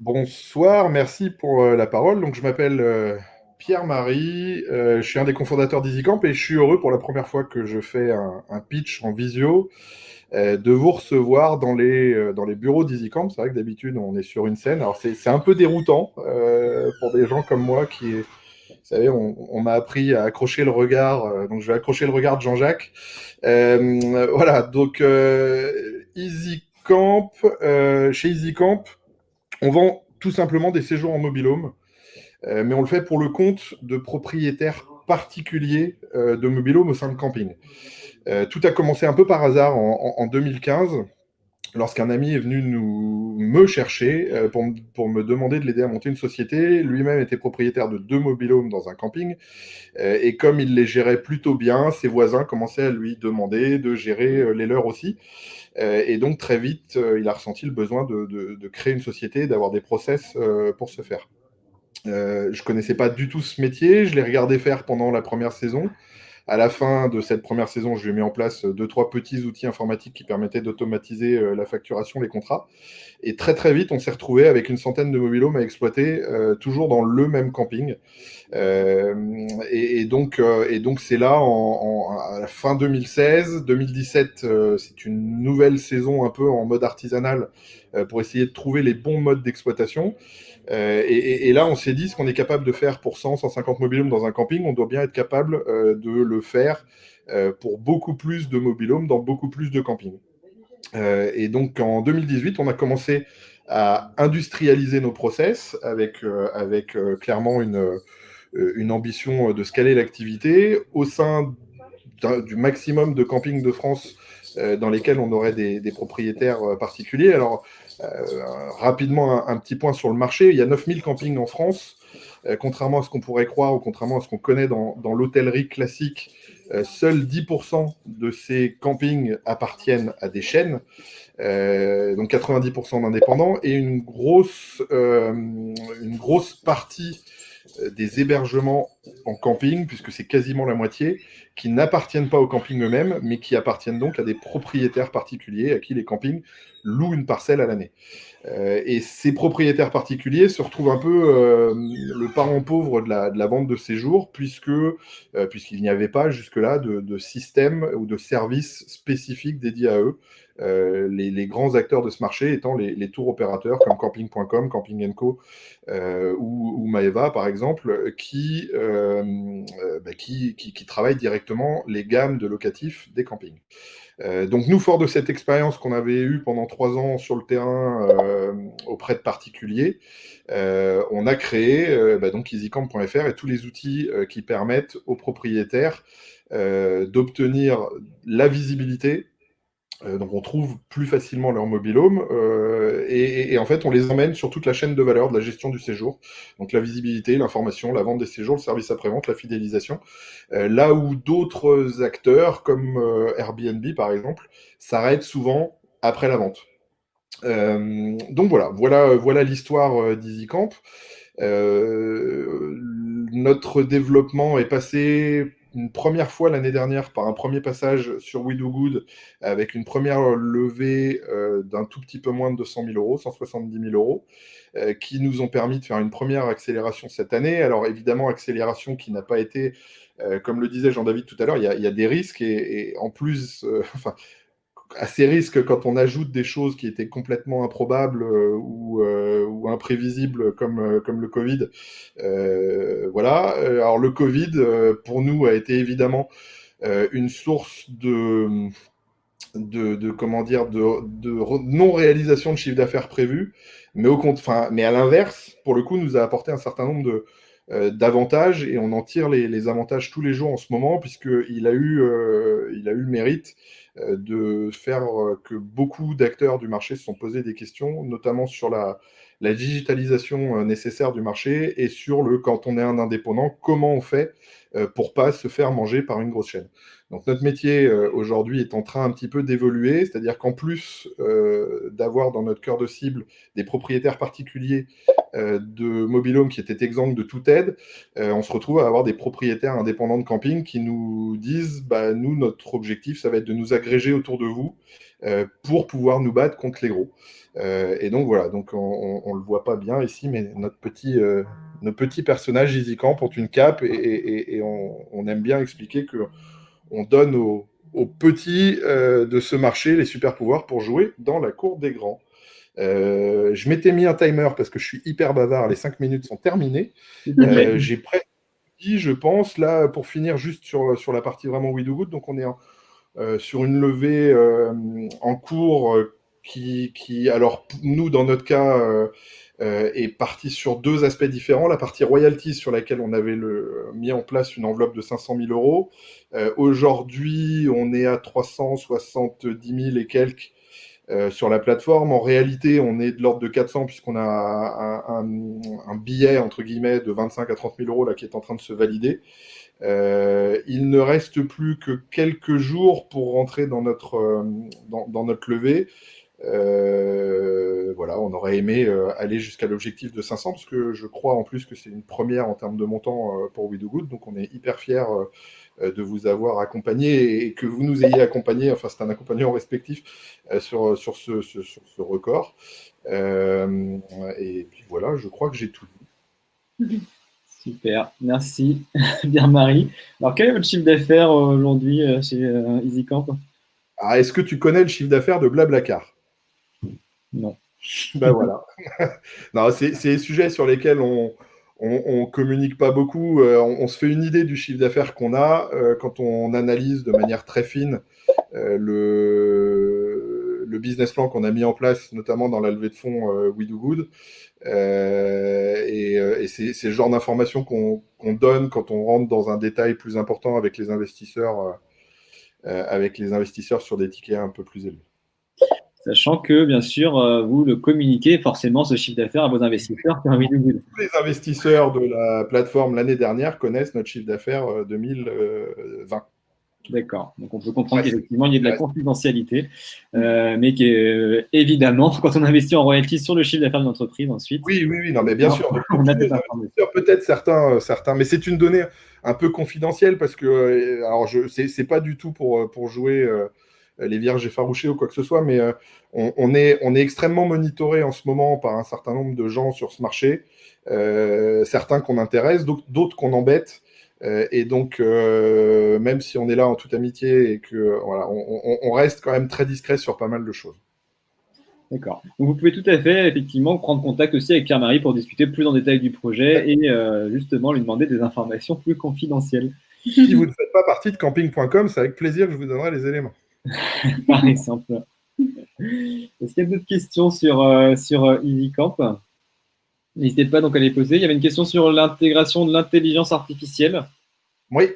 [SPEAKER 5] Bonsoir, merci pour euh, la parole. Donc, je m'appelle euh, Pierre-Marie, euh, je suis un des cofondateurs d'EasyCamp et je suis heureux pour la première fois que je fais un, pitch en visio euh, de vous recevoir dans les, euh, bureaux d'EasyCamp. C'est vrai que d'habitude, on est sur une scène. Alors, c'est un peu déroutant euh, pour des gens comme moi qui, vous savez, on, m'a appris à accrocher le regard. donc, je vais accrocher le regard de Jean-Jacques. voilà, donc EasyCamp, chez EasyCamp, on vend tout simplement des séjours en mobilhome, mais on le fait pour le compte de propriétaires particuliers de mobilhome au sein de camping. Euh, tout a commencé un peu par hasard en, 2015 lorsqu'un ami est venu nous, me chercher euh, pour, pour, me demander de l'aider à monter une société. Lui-même était propriétaire de deux mobilhomes dans un camping. Euh, et comme il les gérait plutôt bien, ses voisins commençaient à lui demander de gérer les leurs aussi. et donc très vite, il a ressenti le besoin de, de, de créer une société, d'avoir des process pour ce faire. je connaissais pas du tout ce métier, je l'ai regardé faire pendant la première saison. À la fin de cette première saison, je lui ai mis en place deux, trois petits outils informatiques qui permettaient d'automatiser euh, la facturation, les contrats. Et très, très vite, on s'est retrouvé avec une centaine de mobilhomes à exploiter, euh, toujours dans le même camping. Euh, et, donc, euh, c'est là, en, en, à la fin 2016, 2017, euh, c'est une nouvelle saison un peu en mode artisanal pour essayer de trouver les bons modes d'exploitation. Euh, et, là, on s'est dit, ce qu'on est capable de faire pour 100, 150 mobilhomes dans un camping, on doit bien être capable euh, de le faire euh, pour beaucoup plus de mobilhomes dans beaucoup plus de campings. et donc, en 2018, on a commencé à industrialiser nos process avec, clairement une, une ambition de scaler l'activité au sein du maximum de campings de France dans lesquels on aurait des, des propriétaires particuliers. Alors, euh, rapidement, un, petit point sur le marché. Il y a 9000 campings en France. Euh, contrairement à ce qu'on pourrait croire ou contrairement à ce qu'on connaît dans, dans l'hôtellerie classique, euh, seuls 10% de ces campings appartiennent à des chaînes, donc 90% d'indépendants, et une grosse, une grosse partie des hébergements en camping, puisque c'est quasiment la moitié, qui n'appartiennent pas aux campings eux-mêmes, mais qui appartiennent donc à des propriétaires particuliers à qui les campings louent une parcelle à l'année. Euh, et ces propriétaires particuliers se retrouvent un peu euh, le parent pauvre de la, de la, vente de séjour, puisque euh, puisqu'il n'y avait pas jusque-là de, de, système ou de service spécifique dédié à eux. Les, grands acteurs de ce marché étant les, les tours opérateurs comme Camping.com, Camping Co ou, Maeva par exemple, bah, qui, qui, qui travaillent directement les gammes de locatifs des campings. Euh, donc nous, fort de cette expérience qu'on avait eue pendant trois ans sur le terrain euh, auprès de particuliers, euh, on a créé bah, easycamp.fr et tous les outils qui permettent aux propriétaires d'obtenir la visibilité Euh, donc on trouve plus facilement leur mobilhome euh, et, en fait on les emmène sur toute la chaîne de valeur de la gestion du séjour, donc la visibilité, l'information, la vente des séjours, le service après-vente, la fidélisation, euh, là où d'autres acteurs comme Airbnb par exemple s'arrêtent souvent après la vente. donc voilà, voilà, voilà l'histoire d'EasyCamp. notre développement est passé une première fois l'année dernière par un premier passage sur We Do Good avec une première levée euh, d'un tout petit peu moins de 200 000 euros, 170 000 euros, euh, qui nous ont permis de faire une première accélération cette année. Alors évidemment, accélération qui n'a pas été, euh, comme le disait Jean-David tout à l'heure, il, y, a des risques et, et en plus, enfin, à ces risques, quand on ajoute des choses qui étaient complètement improbables euh, ou, euh, ou, imprévisibles comme, euh, comme le Covid. voilà. Alors le Covid, pour nous, a été évidemment une source de, de, de, comment dire de, de non réalisation de chiffre d'affaires prévu, mais au compte, mais à l'inverse, pour le coup, nous a apporté un certain nombre de d'avantages et on en tire les, les, avantages tous les jours en ce moment puisqu'il a eu il a eu le mérite de faire euh, que beaucoup d'acteurs du marché se sont posés des questions, notamment sur la, digitalisation euh, nécessaire du marché et sur le quand on est un indépendant, comment on fait pour pas se faire manger par une grosse chaîne. Donc notre métier aujourd'hui est en train un petit peu d'évoluer, c'est-à-dire qu'en plus d'avoir dans notre cœur de cible des propriétaires particuliers de mobilhome qui étaient exempts de toute aide, on se retrouve à avoir des propriétaires indépendants de camping qui nous disent bah, nous, notre objectif, ça va être de nous agréger autour de vous pour pouvoir nous battre contre les gros. et donc voilà, donc on ne le voit pas bien ici, mais notre petit, nos petits personnages portent une cape et, on, aime bien expliquer que on donne aux, petits de ce marché les super pouvoirs pour jouer dans la cour des grands. Euh, je m'étais mis un timer parce que je suis hyper bavard, les 5 minutes sont terminées. Euh, j'ai presque dit, je pense, là, pour finir juste sur, sur la partie vraiment We Do Good, donc on est euh, sur une levée en cours qui, qui, alors nous, dans notre cas, est partie sur deux aspects différents. La partie royalties sur laquelle on avait mis en place une enveloppe de 500 000 euros. Aujourd'hui, on est à 370 000 et quelques euh, sur la plateforme. En réalité, on est de l'ordre de 400 puisqu'on a un, billet, entre guillemets, de 25 à 30 000 euros là, qui est en train de se valider. Euh, il ne reste plus que quelques jours pour rentrer dans notre, euh, dans, notre levée. Voilà, on aurait aimé aller jusqu'à l'objectif de 500 parce que je crois en plus que c'est une première en termes de montant pour We Do Good, donc on est hyper fiers euh, de vous avoir accompagné et que vous nous ayez accompagné, enfin c'est un accompagnement respectif euh, sur, sur, ce, sur ce record. Euh, et puis voilà, je crois que j'ai tout
[SPEAKER 2] dit. Super, merci bien Marie. Alors quel est votre chiffre d'affaires aujourd'hui chez EasyCamp
[SPEAKER 5] ah, Est-ce que tu connais le chiffre d'affaires de Blablacar?
[SPEAKER 2] Non.
[SPEAKER 5] Ben voilà. non, c'est des sujets sur lesquels on, on, ne communique pas beaucoup. Euh, on, se fait une idée du chiffre d'affaires qu'on a euh, quand on analyse de manière très fine euh, le, le, business plan qu'on a mis en place, notamment dans la levée de fonds We Do Good. et, c'est le genre d'informations qu'on donne quand on rentre dans un détail plus important avec les investisseurs, avec les investisseurs sur des tickets un peu plus élevés
[SPEAKER 2] sachant que, bien sûr, euh, vous le communiquez forcément ce chiffre d'affaires à vos investisseurs.
[SPEAKER 5] Tous les investisseurs de la plateforme l'année dernière connaissent notre chiffre d'affaires 2020. Euh,
[SPEAKER 2] D'accord. Donc on peut comprendre qu'effectivement, il y a de la confidentialité, euh, mais qu'évidemment, évidemment, quand on investit en royalties sur le chiffre d'affaires d'une entreprise ensuite.
[SPEAKER 5] Oui, oui, oui, non, mais bien sûr. On a Peut-être certains, certains, mais c'est une donnée un peu confidentielle parce que, alors, je, c'est pas du tout pour, pour jouer euh, les vierges effarouchées ou quoi que ce soit, mais euh, on, est, on est extrêmement monitoré en ce moment par un certain nombre de gens sur ce marché, euh, certains qu'on intéresse, d'autres qu'on embête. et donc, même si on est là en toute amitié et que voilà, on, reste quand même très discret sur pas mal de choses.
[SPEAKER 2] D'accord. Donc vous pouvez tout à fait effectivement prendre contact aussi avec Pierre-Marie pour discuter plus en détail du projet et justement lui demander des informations plus confidentielles.
[SPEAKER 5] Si vous ne faites pas partie de camping.com, c'est avec plaisir que je vous donnerai les éléments.
[SPEAKER 2] par exemple. Est-ce qu'il y a d'autres questions sur, euh, sur euh, EasyCamp? N'hésitez pas donc à les poser. Il y avait une question sur l'intégration de l'intelligence artificielle.
[SPEAKER 5] Oui.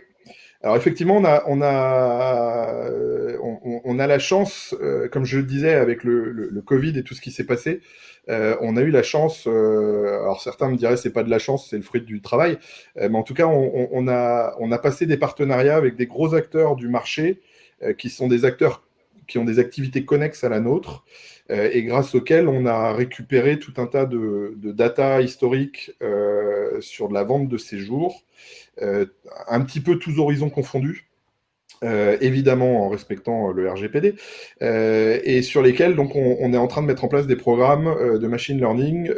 [SPEAKER 5] Alors effectivement, on a, on a, euh, on, a la chance, comme je le disais, avec le, le, Covid et tout ce qui s'est passé, on a eu la chance, alors certains me diraient c'est pas de la chance, c'est le fruit du travail, mais en tout cas, on, a, on a passé des partenariats avec des gros acteurs du marché qui sont des acteurs qui ont des activités connexes à la nôtre euh, et grâce auxquelles on a récupéré tout un tas de, data historiques euh, sur de la vente de séjours, euh, un petit peu tous horizons confondus. évidemment en respectant le RGPD, et sur lesquels donc on, est en train de mettre en place des programmes de machine learning.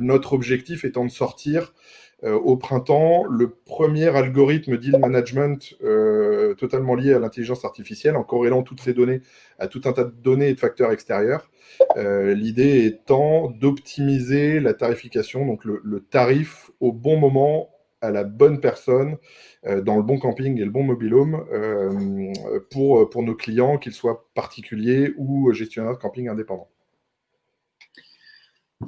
[SPEAKER 5] notre objectif étant de sortir euh, au printemps le premier algorithme deal management euh, totalement lié à l'intelligence artificielle en corrélant toutes ces données à tout un tas de données et de facteurs extérieurs. Euh, l'idée étant d'optimiser la tarification, donc le, tarif au bon moment à la bonne personne, dans le bon camping et le bon mobilhome pour, pour nos clients, qu'ils soient particuliers ou gestionnaires de camping indépendants.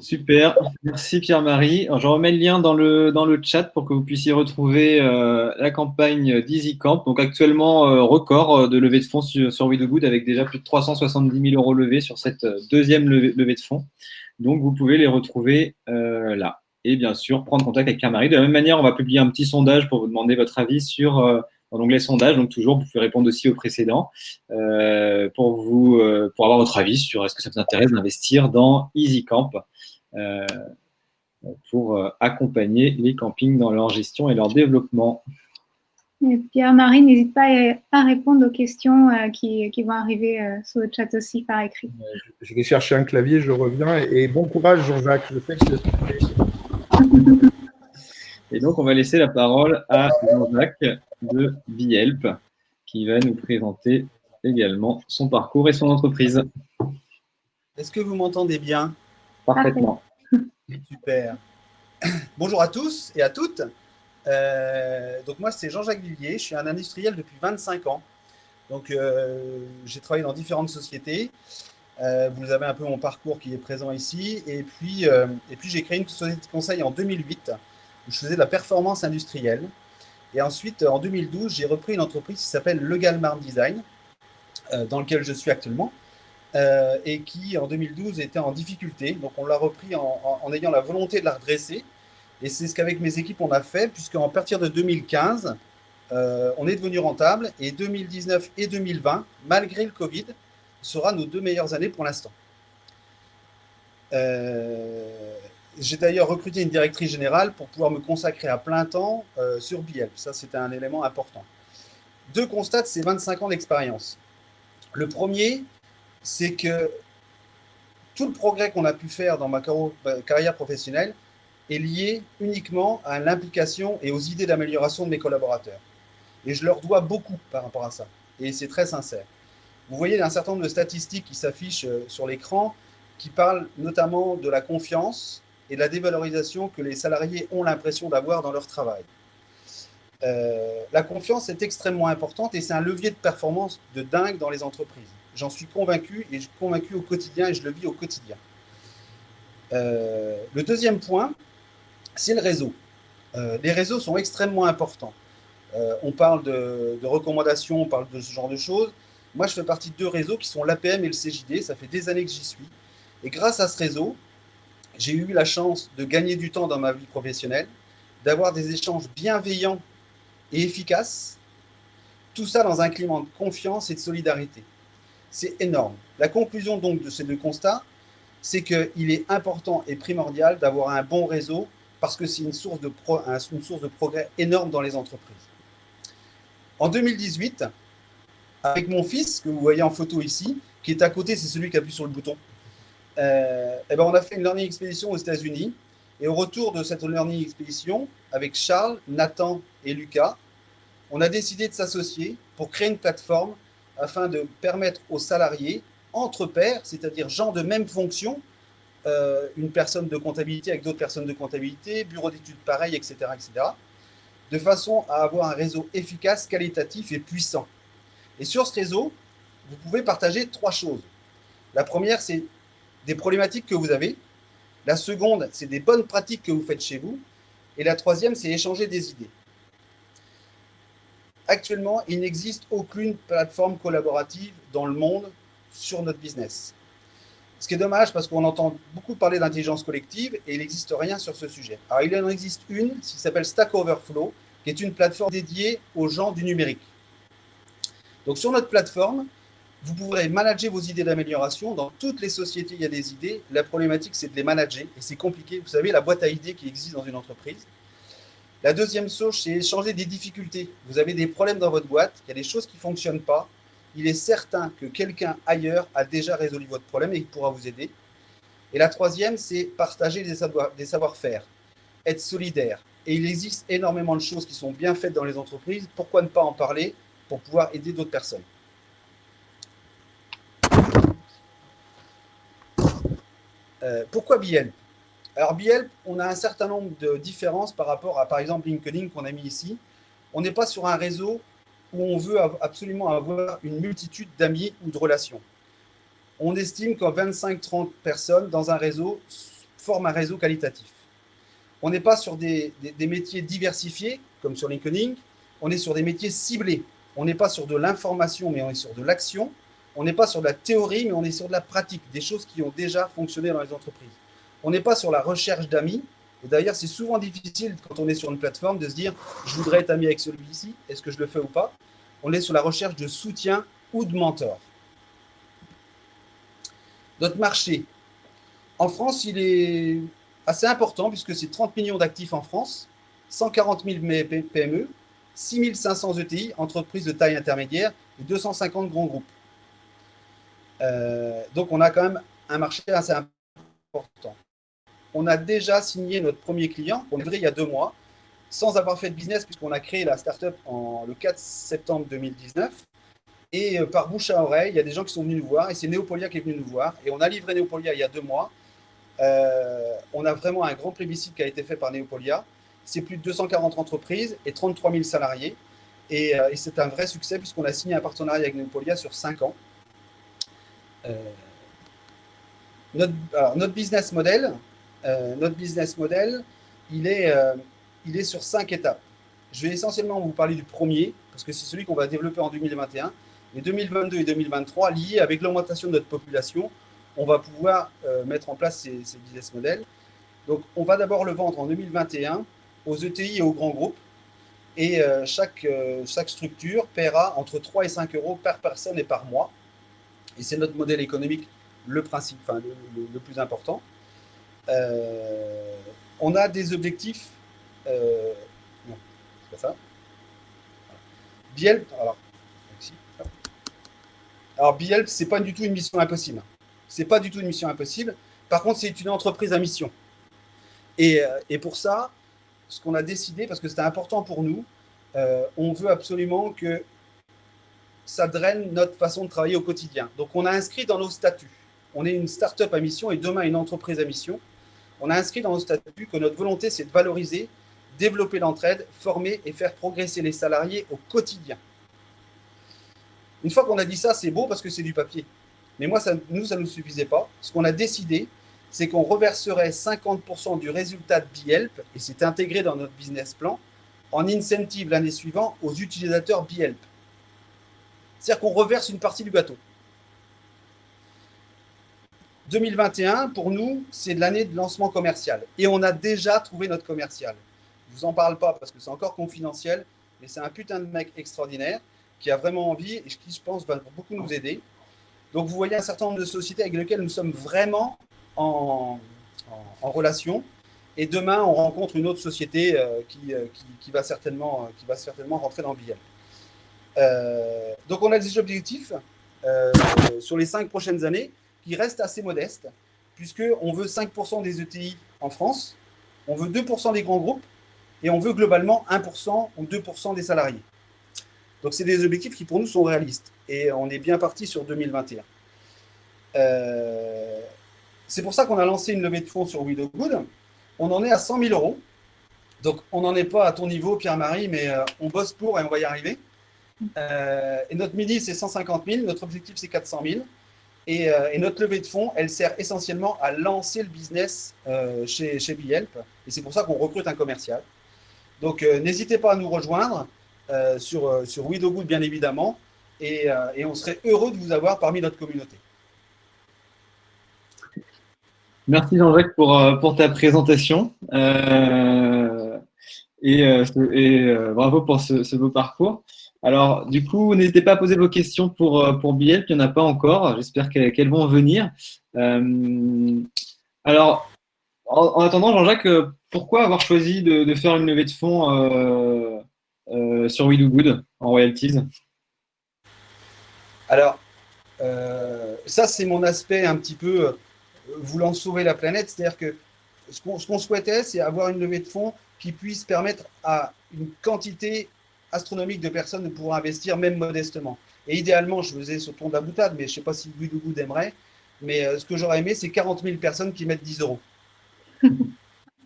[SPEAKER 2] Super, merci Pierre-Marie. Je remets le lien dans le, dans le chat pour que vous puissiez retrouver euh, la campagne d'EasyCamp. Donc actuellement, euh, record euh, de levée de fonds sur, sur avec déjà plus de 370 000 euros levés sur cette deuxième levée, de fonds. Donc vous pouvez les retrouver là. Et bien sûr, prendre contact avec Pierre-Marie. De la même manière, on va publier un petit sondage pour vous demander votre avis sur l'onglet sondage. Donc toujours, vous pouvez répondre aussi aux précédents pour, vous, pour avoir votre avis sur est-ce que ça vous intéresse d'investir dans EasyCamp. Euh, pour euh, accompagner les campings dans leur gestion et leur développement.
[SPEAKER 1] Pierre-Marie, n'hésite pas à répondre aux questions euh, qui, vont arriver sur le chat aussi par écrit.
[SPEAKER 5] Je vais chercher un clavier, je reviens. Et bon courage, Jean-Jacques.
[SPEAKER 2] Et donc, on va laisser la parole à Jean-Jacques de Vielp, qui va nous présenter également son parcours et son entreprise.
[SPEAKER 6] Est-ce que vous m'entendez bien?
[SPEAKER 2] Parfaitement.
[SPEAKER 6] Super. Bonjour à tous et à toutes. Euh, donc moi, c'est Jean-Jacques Villiers. Je suis un industriel depuis 25 ans. Donc euh, j'ai travaillé dans différentes sociétés. Euh, vous avez un peu mon parcours qui est présent ici. Et puis, et puis j'ai créé une société de conseil en 2008 où je faisais de la performance industrielle. Et ensuite, en 2012, j'ai repris une entreprise qui s'appelle Legalmar Design, dans laquelle je suis actuellement. Euh, et qui en 2012 était en difficulté. Donc on l'a repris en, ayant la volonté de la redresser. Et c'est ce qu'avec mes équipes on a fait, puisqu'en partir de 2015, euh, on est devenu rentable. Et 2019 et 2020, malgré le Covid, sera nos deux meilleures années pour l'instant. Euh, j'ai d'ailleurs recruté une directrice générale pour pouvoir me consacrer à plein temps sur BL. Ça, c'était un élément important. Deux constats de ces 25 ans d'expérience. Le premier, c'est que tout le progrès qu'on a pu faire dans ma carrière professionnelle est lié uniquement à l'implication et aux idées d'amélioration de mes collaborateurs. Et je leur dois beaucoup par rapport à ça. Et c'est très sincère. Vous voyez un certain nombre de statistiques qui s'affichent euh, sur l'écran qui parlent notamment de la confiance et de la dévalorisation que les salariés ont l'impression d'avoir dans leur travail. Euh, la confiance est extrêmement importante et c'est un levier de performance de dingue dans les entreprises. J'en suis convaincu et je suis convaincu au quotidien et je le vis au quotidien. Euh, le deuxième point, c'est le réseau. Euh, les réseaux sont extrêmement importants. Euh, on parle de, recommandations, on parle de ce genre de choses. Moi, je fais partie de deux réseaux qui sont l'APM et le CJD. Ça fait des années que j'y suis. Et grâce à ce réseau, j'ai eu la chance de gagner du temps dans ma vie professionnelle, d'avoir des échanges bienveillants et efficaces. Tout ça dans un climat de confiance et de solidarité. C'est énorme. La conclusion donc de ces deux constats, c'est qu'il est important et primordial d'avoir un bon réseau parce que c'est une, source de une source de progrès énorme dans les entreprises. En 2018, avec mon fils, que vous voyez en photo ici, qui est à côté, c'est celui qui appuie sur le bouton, euh, eh ben on a fait une learning expedition aux États-Unis. Et au retour de cette learning expedition, avec Charles, Nathan et Lucas, on a décidé de s'associer pour créer une plateforme afin de permettre aux salariés, entre pairs, c'est-à-dire gens de même fonction, euh, une personne de comptabilité avec d'autres personnes de comptabilité, bureau d'études pareil, etc., etc., de façon à avoir un réseau efficace, qualitatif et puissant. Et sur ce réseau, vous pouvez partager trois choses. La première, c'est des problématiques que vous avez. La seconde, c'est des bonnes pratiques que vous faites chez vous. Et la troisième, c'est échanger des idées. Actuellement, il n'existe aucune plateforme collaborative dans le monde sur notre business. Ce qui est dommage parce qu'on entend beaucoup parler d'intelligence collective et il n'existe rien sur ce sujet. Alors, il en existe une qui s'appelle Stack Overflow, qui est une plateforme dédiée aux gens du numérique. Donc, sur notre plateforme, vous pourrez manager vos idées d'amélioration. Dans toutes les sociétés, il y a des idées. La problématique, c'est de les manager et c'est compliqué. Vous savez, la boîte à idées qui existe dans une entreprise. La deuxième chose, c'est échanger des difficultés. Vous avez des problèmes dans votre boîte, il y a des choses qui ne fonctionnent pas. Il est certain que quelqu'un ailleurs a déjà résolu votre problème et il pourra vous aider. Et la troisième, c'est partager des savoir-faire, être solidaire. Et il existe énormément de choses qui sont bien faites dans les entreprises. Pourquoi ne pas en parler pour pouvoir aider d'autres personnes? Euh, Pourquoi BN alors, BL, on a un certain nombre de différences par rapport à, par exemple, LinkedIn qu'on a mis ici. On n'est pas sur un réseau où on veut absolument avoir une multitude d'amis ou de relations. On estime qu'en 25-30 personnes dans un réseau forment un réseau qualitatif. On n'est pas sur des, des, métiers diversifiés, comme sur LinkedIn. On est sur des métiers ciblés. On n'est pas sur de l'information, mais on est sur de l'action. On n'est pas sur de la théorie, mais on est sur de la pratique, des choses qui ont déjà fonctionné dans les entreprises. On n'est pas sur la recherche d'amis. Et d'ailleurs, c'est souvent difficile quand on est sur une plateforme de se dire je voudrais être ami avec celui-ci, est-ce que je le fais ou pas? On est sur la recherche de soutien ou de mentor. Notre marché. En France, il est assez important puisque c'est 30 millions d'actifs en France, 140 000 PME, 6 500 ETI, entreprises de taille intermédiaire, et 250 grands groupes. Euh, donc, on a quand même un marché assez important on a déjà signé notre premier client, on vrai il y a deux mois, sans avoir fait de business, puisqu'on a créé la startup en, le 4 septembre 2019. Et euh, par bouche à oreille, il y a des gens qui sont venus nous voir, et c'est Neopolia qui est venu nous voir. Et on a livré Neopolia il y a deux mois. Euh, on a vraiment un grand plébiscite qui a été fait par Neopolia. C'est plus de 240 entreprises et 33 000 salariés. Euh, et, c'est un vrai succès puisqu'on a signé un partenariat avec Neopolia sur 5 ans. notre, notre, business model, euh, notre business model, il est, euh, il est sur cinq étapes. Je vais essentiellement vous parler du premier, parce que c'est celui qu'on va développer en 2021. Mais 2022 et 2023, liés avec l'augmentation de notre population, on va pouvoir euh, mettre en place ces, business models. Donc, on va d'abord le vendre en 2021 aux ETI et aux grands groupes. Et chaque, chaque structure paiera entre 3 et 5 euros par personne et par mois. Et c'est notre modèle économique le, principe, enfin, le plus important. Euh, on a des objectifs. Euh, non, c'est pas ça. Bielp, alors, alors Bielp, c'est pas du tout une mission impossible. C'est pas du tout une mission impossible. Par contre, c'est une entreprise à mission. Et, euh, et pour ça, ce qu'on a décidé, parce que c'était important pour nous, on veut absolument que ça draine notre façon de travailler au quotidien. Donc, on a inscrit dans nos statuts. On est une start-up à mission et demain une entreprise à mission on a inscrit dans nos statuts que notre volonté, c'est de valoriser, développer l'entraide, former et faire progresser les salariés au quotidien. Une fois qu'on a dit ça, c'est beau parce que c'est du papier. Mais moi, nous, ça ne nous suffisait pas. Ce qu'on a décidé, c'est qu'on reverserait 50% du résultat de BiHelp, et c'est intégré dans notre business plan, en incentive l'année suivante aux utilisateurs BiHelp. C'est-à-dire qu'on reverse une partie du gâteau. 2021, pour nous, c'est l'année de lancement commercial. Et on a déjà trouvé notre commercial. Je ne vous en parle pas parce que c'est encore confidentiel, mais c'est un putain de mec extraordinaire qui a vraiment envie et qui, je pense, va beaucoup nous aider. Donc, vous voyez un certain nombre de sociétés avec lesquelles nous sommes vraiment en, relation. Et demain, on rencontre une autre société euh, euh, qui, qui, va certainement, euh, qui va certainement rentrer dans billet. donc, on a des objectifs sur les cinq prochaines années qui reste assez modeste, puisqu'on veut 5% des ETI en France, on veut 2% des grands groupes, et on veut globalement 1% ou 2% des salariés. Donc, c'est des objectifs qui, pour nous, sont réalistes. Et on est bien parti sur 2021. Euh, c'est pour ça qu'on a lancé une levée de fonds sur Good. On en est à 100 000 euros. Donc, on n'en est pas à ton niveau, Pierre-Marie, mais euh, on bosse pour et on va y arriver. Euh, et notre mini, c'est 150 000. Notre objectif, c'est 400 000. Euh, et, notre levée de fonds, elle sert essentiellement à lancer le business euh, chez, chez BeHelp. Et c'est pour ça qu'on recrute un commercial. Donc, euh, n'hésitez pas à nous rejoindre. sur, sur Good, bien évidemment. Et, on serait heureux de vous avoir parmi notre communauté.
[SPEAKER 2] Merci Jean-Jacques pour, ta présentation. et, bravo pour ce beau parcours. Alors, du coup, n'hésitez pas à poser vos questions pour, euh, pour Biel, il n'y en a pas encore. J'espère qu'elles vont venir. Euh, alors, en, attendant, Jean-Jacques, euh, pourquoi avoir choisi de, faire une levée de fonds sur We Do Good en royalties?
[SPEAKER 6] Alors, ça, c'est mon aspect un petit peu voulant sauver la planète. C'est-à-dire que ce qu'on souhaitait, c'est avoir une levée de fonds qui puisse permettre à une quantité astronomique de personnes de pouvoir investir, même modestement. Et idéalement, je faisais sur ton de la boutade, mais je ne sais pas si Guidougou aimerait. Mais euh, ce que j'aurais aimé, c'est 40 000 personnes qui mettent 10 euros.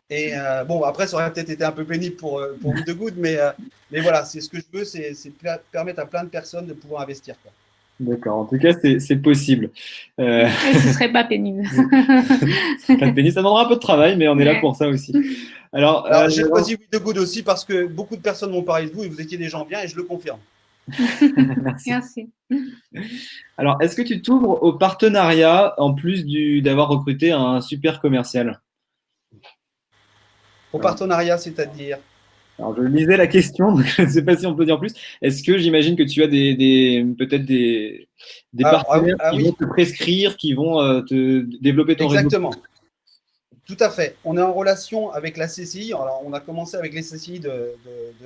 [SPEAKER 6] Et euh, bon, après, ça aurait peut-être été un peu pénible pour, euh, pour mais, mais voilà, c'est ce que je veux, c'est permettre à plein de personnes de pouvoir investir.
[SPEAKER 2] D'accord, en tout cas, c'est possible.
[SPEAKER 1] Euh... ce ne serait pas pénible.
[SPEAKER 2] pas pénible, ça demandera un peu de travail, mais on est là pour ça aussi.
[SPEAKER 6] Alors, euh, j'ai choisi We The Good aussi parce que beaucoup de personnes m'ont parlé de vous et vous étiez des gens bien et je le confirme.
[SPEAKER 1] Merci.
[SPEAKER 2] Alors, est-ce que tu t'ouvres au partenariat en plus d'avoir recruté un super commercial?
[SPEAKER 6] Au partenariat, c'est-à-dire?
[SPEAKER 2] Alors, je lisais la question, donc je ne sais pas si on peut dire plus. Est-ce que j'imagine que tu as des, peut-être des, des ah, partenaires ah qui vont te prescrire, qui vont euh, te développer ton
[SPEAKER 6] réseau? Exactement. Tout à fait. On est en relation avec la CCI. Alors, on a commencé avec les CCI de,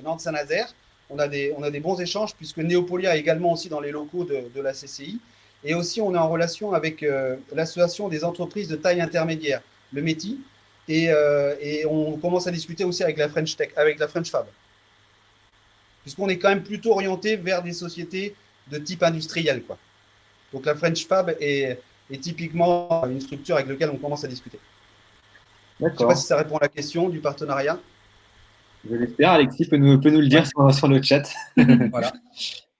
[SPEAKER 6] Nantes-Saint-Nazaire. On, a des, on a des bons échanges puisque Néopolia est également aussi dans les locaux de, la CCI. Et aussi, on est en relation avec euh, l'association des entreprises de taille intermédiaire, le METI. Euh, et, on commence à discuter aussi avec la French Tech, avec la French Fab. Puisqu'on est quand même plutôt orienté vers des sociétés de type industriel. Quoi. Donc la French Fab est, est typiquement une structure avec laquelle on commence à discuter. Je ne sais pas si ça répond à la question du partenariat.
[SPEAKER 2] Je l'espère. Alexis peut nous, peut nous le dire sur, le chat. voilà.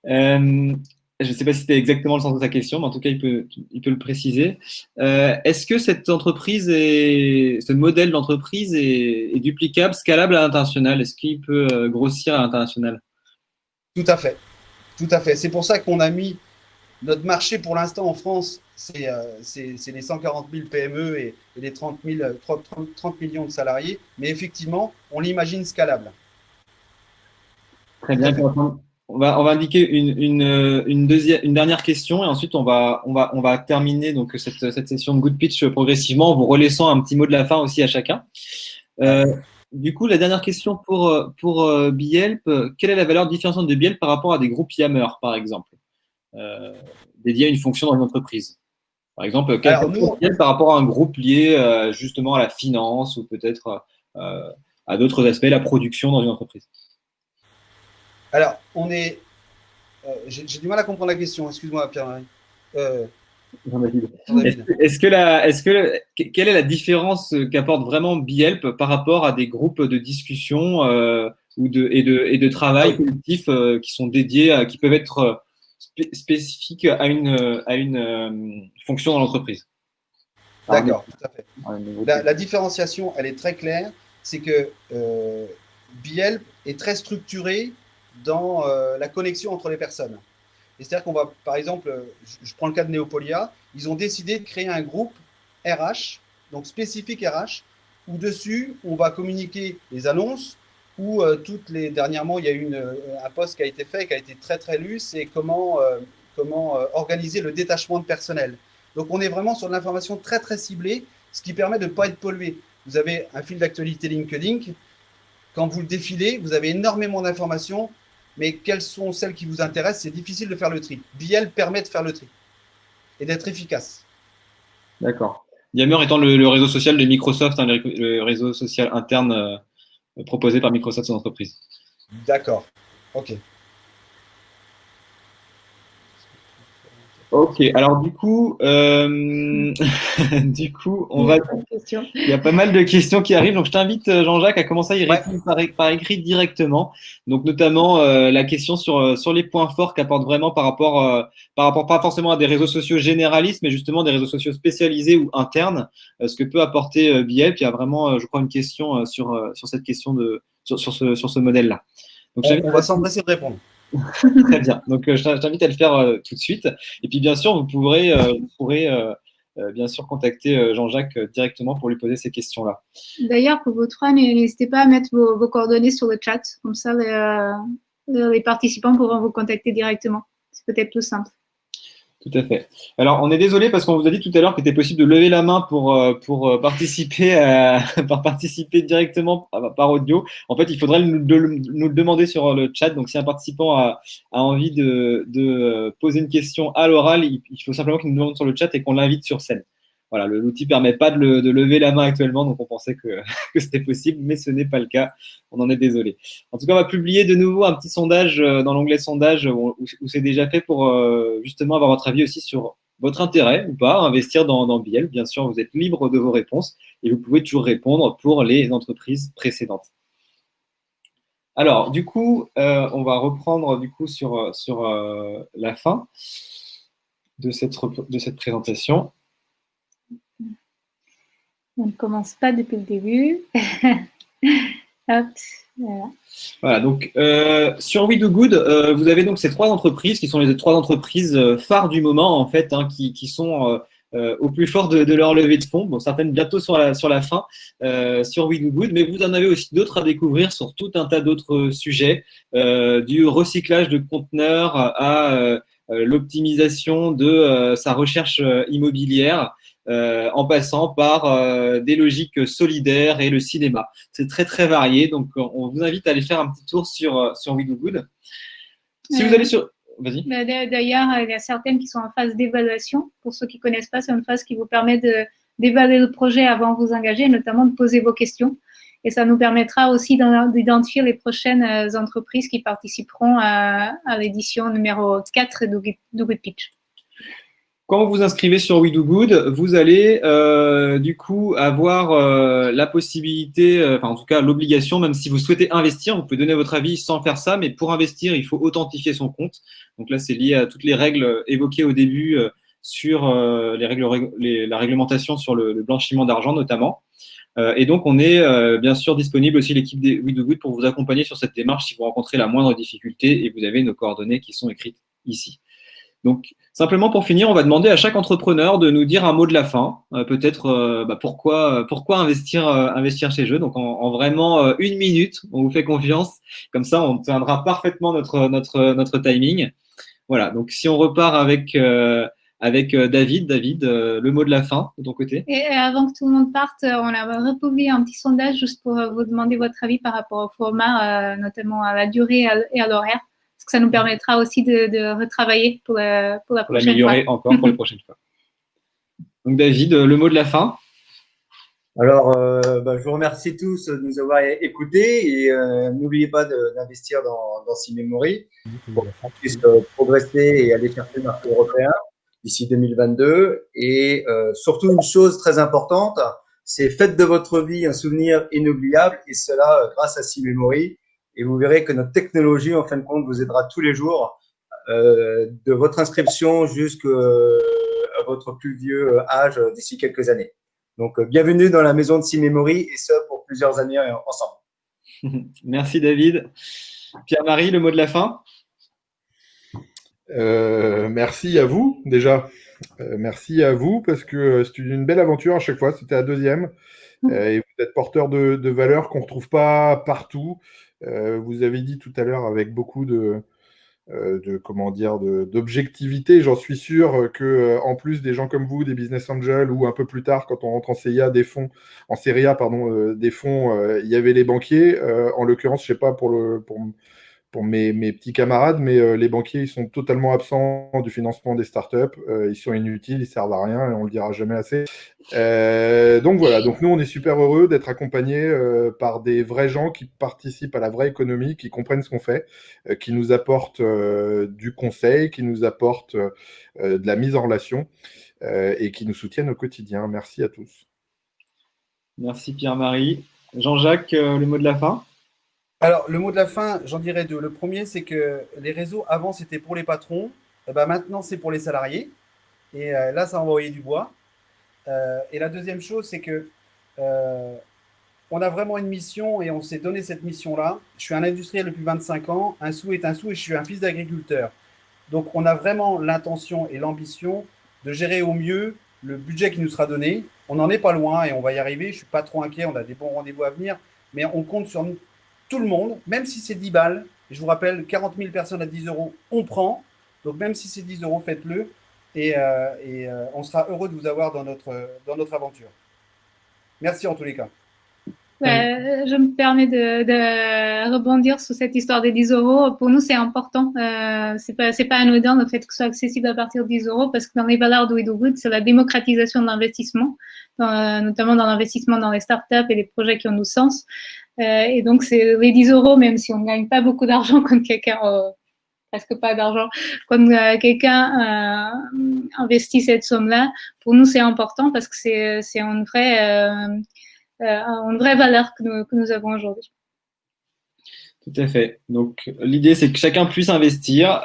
[SPEAKER 2] Euh, je ne sais pas si c'était exactement le sens de ta question, mais en tout cas, il peut, il peut le préciser. Euh, est-ce que cette entreprise, est, ce modèle d'entreprise est, duplicable, scalable à l'international? Est-ce qu'il peut euh, grossir à l'international?
[SPEAKER 6] Tout à fait. Tout à fait. C'est pour ça qu'on a mis notre marché pour l'instant en France, c'est euh, les 140 000 PME et, les 30, 30, millions de salariés. Mais effectivement, on l'imagine scalable.
[SPEAKER 2] Très bien. On va, on indiquer une, une, deuxième, dernière question et ensuite on va, terminer donc cette, session de Good Pitch progressivement en vous relaissant un petit mot de la fin aussi à chacun. Euh, du coup, la dernière question pour, pour euh, Bielp, quelle est la valeur différenciante de Bielp par rapport à des groupes Yammer, par exemple, euh, dédiés à une fonction dans une entreprise Par exemple, quelle est par rapport à un groupe lié euh, justement à la finance ou peut-être euh, à d'autres aspects, la production dans une entreprise?
[SPEAKER 6] Alors, on est. Euh, j'ai du mal à comprendre la question, excuse-moi, Pierre-Marie.
[SPEAKER 2] Est-ce que, la, est-ce que quelle est la différence qu'apporte vraiment Bielp par rapport à des groupes de discussion ou de et de et de travail collectif qui sont dédiés, à, qui peuvent être spécifiques à une à une fonction dans l'entreprise
[SPEAKER 6] D'accord, tout à fait. La, la, différenciation, elle est très claire, c'est que Bielp est très structuré dans euh, la connexion entre les personnes. C'est-à-dire qu'on va, par exemple, je, prends le cas de Neopolia, ils ont décidé de créer un groupe RH, donc spécifique RH, où dessus, on va communiquer les annonces, où euh, toutes les, dernièrement, il y a eu euh, un poste qui a été fait, qui a été très très lu, c'est comment, comment organiser le détachement de personnel. Donc on est vraiment sur de l'information très très ciblée, ce qui permet de ne pas être pollué. Vous avez un fil d'actualité LinkedIn, quand vous le défilez, vous avez énormément d'informations mais quelles sont celles qui vous intéressent? C'est difficile de faire le tri. Biel permet de faire le tri et d'être efficace.
[SPEAKER 2] D'accord. Yammer étant le, réseau social de Microsoft, hein, le, réseau social interne euh, proposé par Microsoft son entreprise.
[SPEAKER 6] D'accord. OK.
[SPEAKER 2] Ok, alors du coup, euh, du coup, on va. Il y a pas mal de questions qui arrivent, donc je t'invite euh, Jean-Jacques à commencer à y répondre par, écrit directement. Donc notamment euh, la question sur sur les points forts qu'apporte vraiment par rapport par rapport pas forcément à des réseaux sociaux généralistes, mais justement des réseaux sociaux spécialisés ou internes, ce que peut apporter Biel. Puis il y a vraiment, je crois, une question sur sur cette question de sur, sur ce sur ce modèle-là.
[SPEAKER 6] Donc, on va s'empresser de répondre.
[SPEAKER 2] Très bien. Donc, je t'invite à le faire tout de suite. Et puis, bien sûr, vous pourrez, vous pourrez bien sûr contacter Jean-Jacques directement pour lui poser ces questions-là.
[SPEAKER 1] D'ailleurs, pour vous trois, n'hésitez pas à mettre vos, vos, coordonnées sur le chat. Comme ça, les, les participants pourront vous contacter directement. C'est peut-être plus simple.
[SPEAKER 2] Tout à fait. Alors, on est désolé parce qu'on vous a dit tout à l'heure qu'il était possible de lever la main pour, euh, pour euh, participer, à, participer directement par audio. En fait, il faudrait nous, le demander sur le chat. Donc, si un participant a, envie de, de, poser une question à l'oral, il, faut simplement qu'il nous demande sur le chat et qu'on l'invite sur scène. Voilà, l'outil ne permet pas de, lever la main actuellement, donc on pensait que, c'était possible, mais ce n'est pas le cas. On en est désolé. En tout cas, on va publier de nouveau un petit sondage euh, dans l'onglet sondage où, c'est déjà fait pour euh, justement avoir votre avis aussi sur votre intérêt ou pas à investir dans, dans Biel. Bien sûr, vous êtes libre de vos réponses et vous pouvez toujours répondre pour les entreprises précédentes. Alors, du coup, euh, on va reprendre du coup sur, sur la fin de cette, de cette présentation.
[SPEAKER 1] On ne commence pas depuis le début.
[SPEAKER 2] Hop, voilà. donc euh, sur We Do Good, euh, vous avez donc ces trois entreprises qui sont les trois entreprises euh, phares du moment en fait, hein, qui, sont au plus fort de, leur levée de fonds. Bon, certaines bientôt sur la, sur la fin sur We Do Good, mais vous en avez aussi d'autres à découvrir sur tout un tas d'autres sujets, du recyclage de conteneurs à l'optimisation de sa recherche immobilière. Euh, en passant par euh, des logiques solidaires et le cinéma. C'est très très varié, donc on vous invite à aller faire un petit tour sur, euh, sur We Good. Si vous allez sur...
[SPEAKER 1] Vas-y. Bah, d'ailleurs, il y a certaines qui sont en phase d'évaluation. Pour ceux qui ne connaissent pas, c'est une phase qui vous permet d'évaluer le projet avant de vous engager, notamment de poser vos questions. Et ça nous permettra aussi d'identifier les prochaines entreprises qui participeront à, l'édition numéro 4 de Good Pitch.
[SPEAKER 2] Quand vous vous inscrivez sur We Do Good, vous allez euh, du coup avoir euh, la possibilité, euh, enfin en tout cas l'obligation, même si vous souhaitez investir, vous pouvez donner votre avis sans faire ça, mais pour investir, il faut authentifier son compte. Donc là, c'est lié à toutes les règles évoquées au début sur les règles, la réglementation sur le, blanchiment d'argent notamment. et donc, on est bien sûr disponible aussi l'équipe des We Do Good pour vous accompagner sur cette démarche si vous rencontrez la moindre difficulté et vous avez nos coordonnées qui sont écrites ici. Donc, simplement pour finir, on va demander à chaque entrepreneur de nous dire un mot de la fin. Euh, peut-être euh, bah, pourquoi, pourquoi investir, euh, investir chez eux. Donc, en, vraiment une minute, on vous fait confiance. Comme ça, on tiendra parfaitement notre, notre, notre timing. Voilà. Donc, si on repart avec, avec David, David, le mot de la fin de ton côté.
[SPEAKER 1] Et avant que tout le monde parte, on a republié un petit sondage juste pour vous demander votre avis par rapport au format, notamment à la durée et à l'horaire ça nous permettra aussi de, retravailler pour la, pour la prochaine
[SPEAKER 2] fois. L'améliorer encore pour la prochaine fois. Donc David, le mot de la fin
[SPEAKER 3] alors, euh, bah, je vous remercie tous de nous avoir écoutés et euh, n'oubliez pas d'investir dans, dans C-Memory pour qu'on puisse euh, progresser et aller chercher le marché européen d'ici 2022. Et surtout, une chose très importante, c'est faites de votre vie un souvenir inoubliable et cela grâce à C-Memory et vous verrez que notre technologie, en fin de compte, vous aidera tous les jours euh, de votre inscription jusqu'à votre plus vieux âge d'ici quelques années. Donc, euh, bienvenue dans la maison de C-Memory et ce, pour plusieurs années ensemble.
[SPEAKER 2] Merci David. Pierre-Marie, le mot de la fin?
[SPEAKER 5] Euh, Merci à vous déjà. merci à vous parce que c'est une belle aventure à chaque fois. C'était la deuxième. et vous êtes porteur de, de valeurs qu'on ne retrouve pas partout. Euh, vous avez dit tout à l'heure avec beaucoup de, euh, de comment dire d'objectivité. J'en suis sûr que euh, en plus des gens comme vous, des business angels ou un peu plus tard quand on rentre en CIA des fonds, en Seria pardon, des fonds, il y avait les banquiers. en l'occurrence, je sais pas pour le pour pour mes, petits camarades, mais euh, les banquiers, ils sont totalement absents du financement des startups. Euh, ils sont inutiles, ils servent à rien et on le dira jamais assez. Euh, donc voilà, donc nous, on est super heureux d'être accompagnés par des vrais gens qui participent à la vraie économie, qui comprennent ce qu'on fait, qui nous apportent du conseil, qui nous apportent de la mise en relation et qui nous soutiennent au quotidien. Merci à tous.
[SPEAKER 2] Merci Pierre-Marie. Jean-Jacques, le mot de la fin?
[SPEAKER 6] Alors, le mot de la fin, j'en dirais deux. Le premier, c'est que les réseaux, avant, c'était pour les patrons. Eh ben, maintenant, c'est pour les salariés. Et euh, là, ça a envoyé du bois. Euh, et la deuxième chose, c'est que euh, on a vraiment une mission et on s'est donné cette mission-là. Je suis un industriel depuis 25 ans, un sou est un sou et je suis un fils d'agriculteur. Donc, on a vraiment l'intention et l'ambition de gérer au mieux le budget qui nous sera donné. On n'en est pas loin et on va y arriver. Je ne suis pas trop inquiet, on a des bons rendez-vous à venir, mais on compte sur tout le monde, même si c'est 10 balles. Je vous rappelle, 40 000 personnes à 10 euros, on prend. Donc, même si c'est 10 euros, faites-le et, euh, euh, on sera heureux de vous avoir dans notre, dans notre aventure. Merci en tous les cas.
[SPEAKER 1] Euh, je me permets de, rebondir sur cette histoire des 10 euros. Pour nous, c'est important. Euh, c'est pas, pas anodin le fait que ce soit accessible à partir de 10 euros parce que dans les valeurs de Good, c'est la démocratisation de l'investissement, notamment dans l'investissement dans les startups et les projets qui ont du sens. Euh, et donc, c'est les 10 euros, même si on ne gagne pas beaucoup d'argent quand quelqu'un, euh, presque pas d'argent, quand euh, quelqu'un investit cette somme-là, pour nous, c'est important parce que c'est une vraie une vraie valeur que nous avons aujourd'hui.
[SPEAKER 2] Tout à fait. Donc, l'idée, c'est que chacun puisse investir.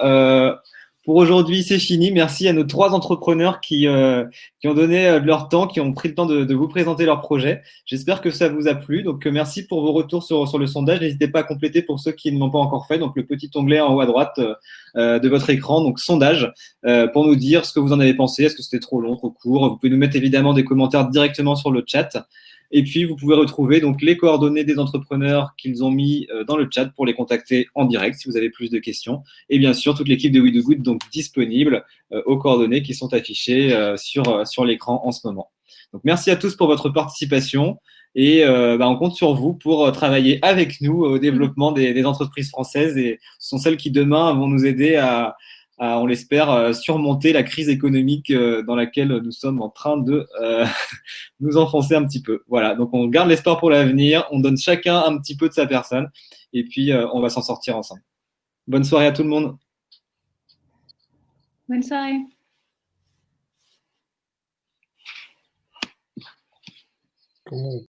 [SPEAKER 2] Euh, pour aujourd'hui, c'est fini. Merci à nos trois entrepreneurs qui, euh, qui ont donné de leur temps, qui ont pris le temps de, vous présenter leur projet. J'espère que ça vous a plu. Donc, merci pour vos retours sur, sur le sondage. N'hésitez pas à compléter pour ceux qui ne l'ont pas encore fait. Donc, le petit onglet en haut à droite euh, de votre écran, donc sondage, euh, pour nous dire ce que vous en avez pensé. Est-ce que c'était trop long, trop court? Vous pouvez nous mettre évidemment des commentaires directement sur le chat. Et puis, vous pouvez retrouver donc les coordonnées des entrepreneurs qu'ils ont mis euh, dans le chat pour les contacter en direct si vous avez plus de questions. Et bien sûr, toute l'équipe de We Do Good donc disponible euh, aux coordonnées qui sont affichées euh, sur, l'écran en ce moment. Donc, merci à tous pour votre participation. Et bah, on compte sur vous pour travailler avec nous au développement des entreprises françaises. Et ce sont celles qui demain vont nous aider à, on l'espère, euh, surmonter la crise économique euh, dans laquelle nous sommes en train de euh, nous enfoncer un petit peu. Voilà, donc on garde l'espoir pour l'avenir, on donne chacun un petit peu de sa personne, et puis on va s'en sortir ensemble. Bonne soirée à tout le monde.
[SPEAKER 1] Bonne soirée.
[SPEAKER 5] Comment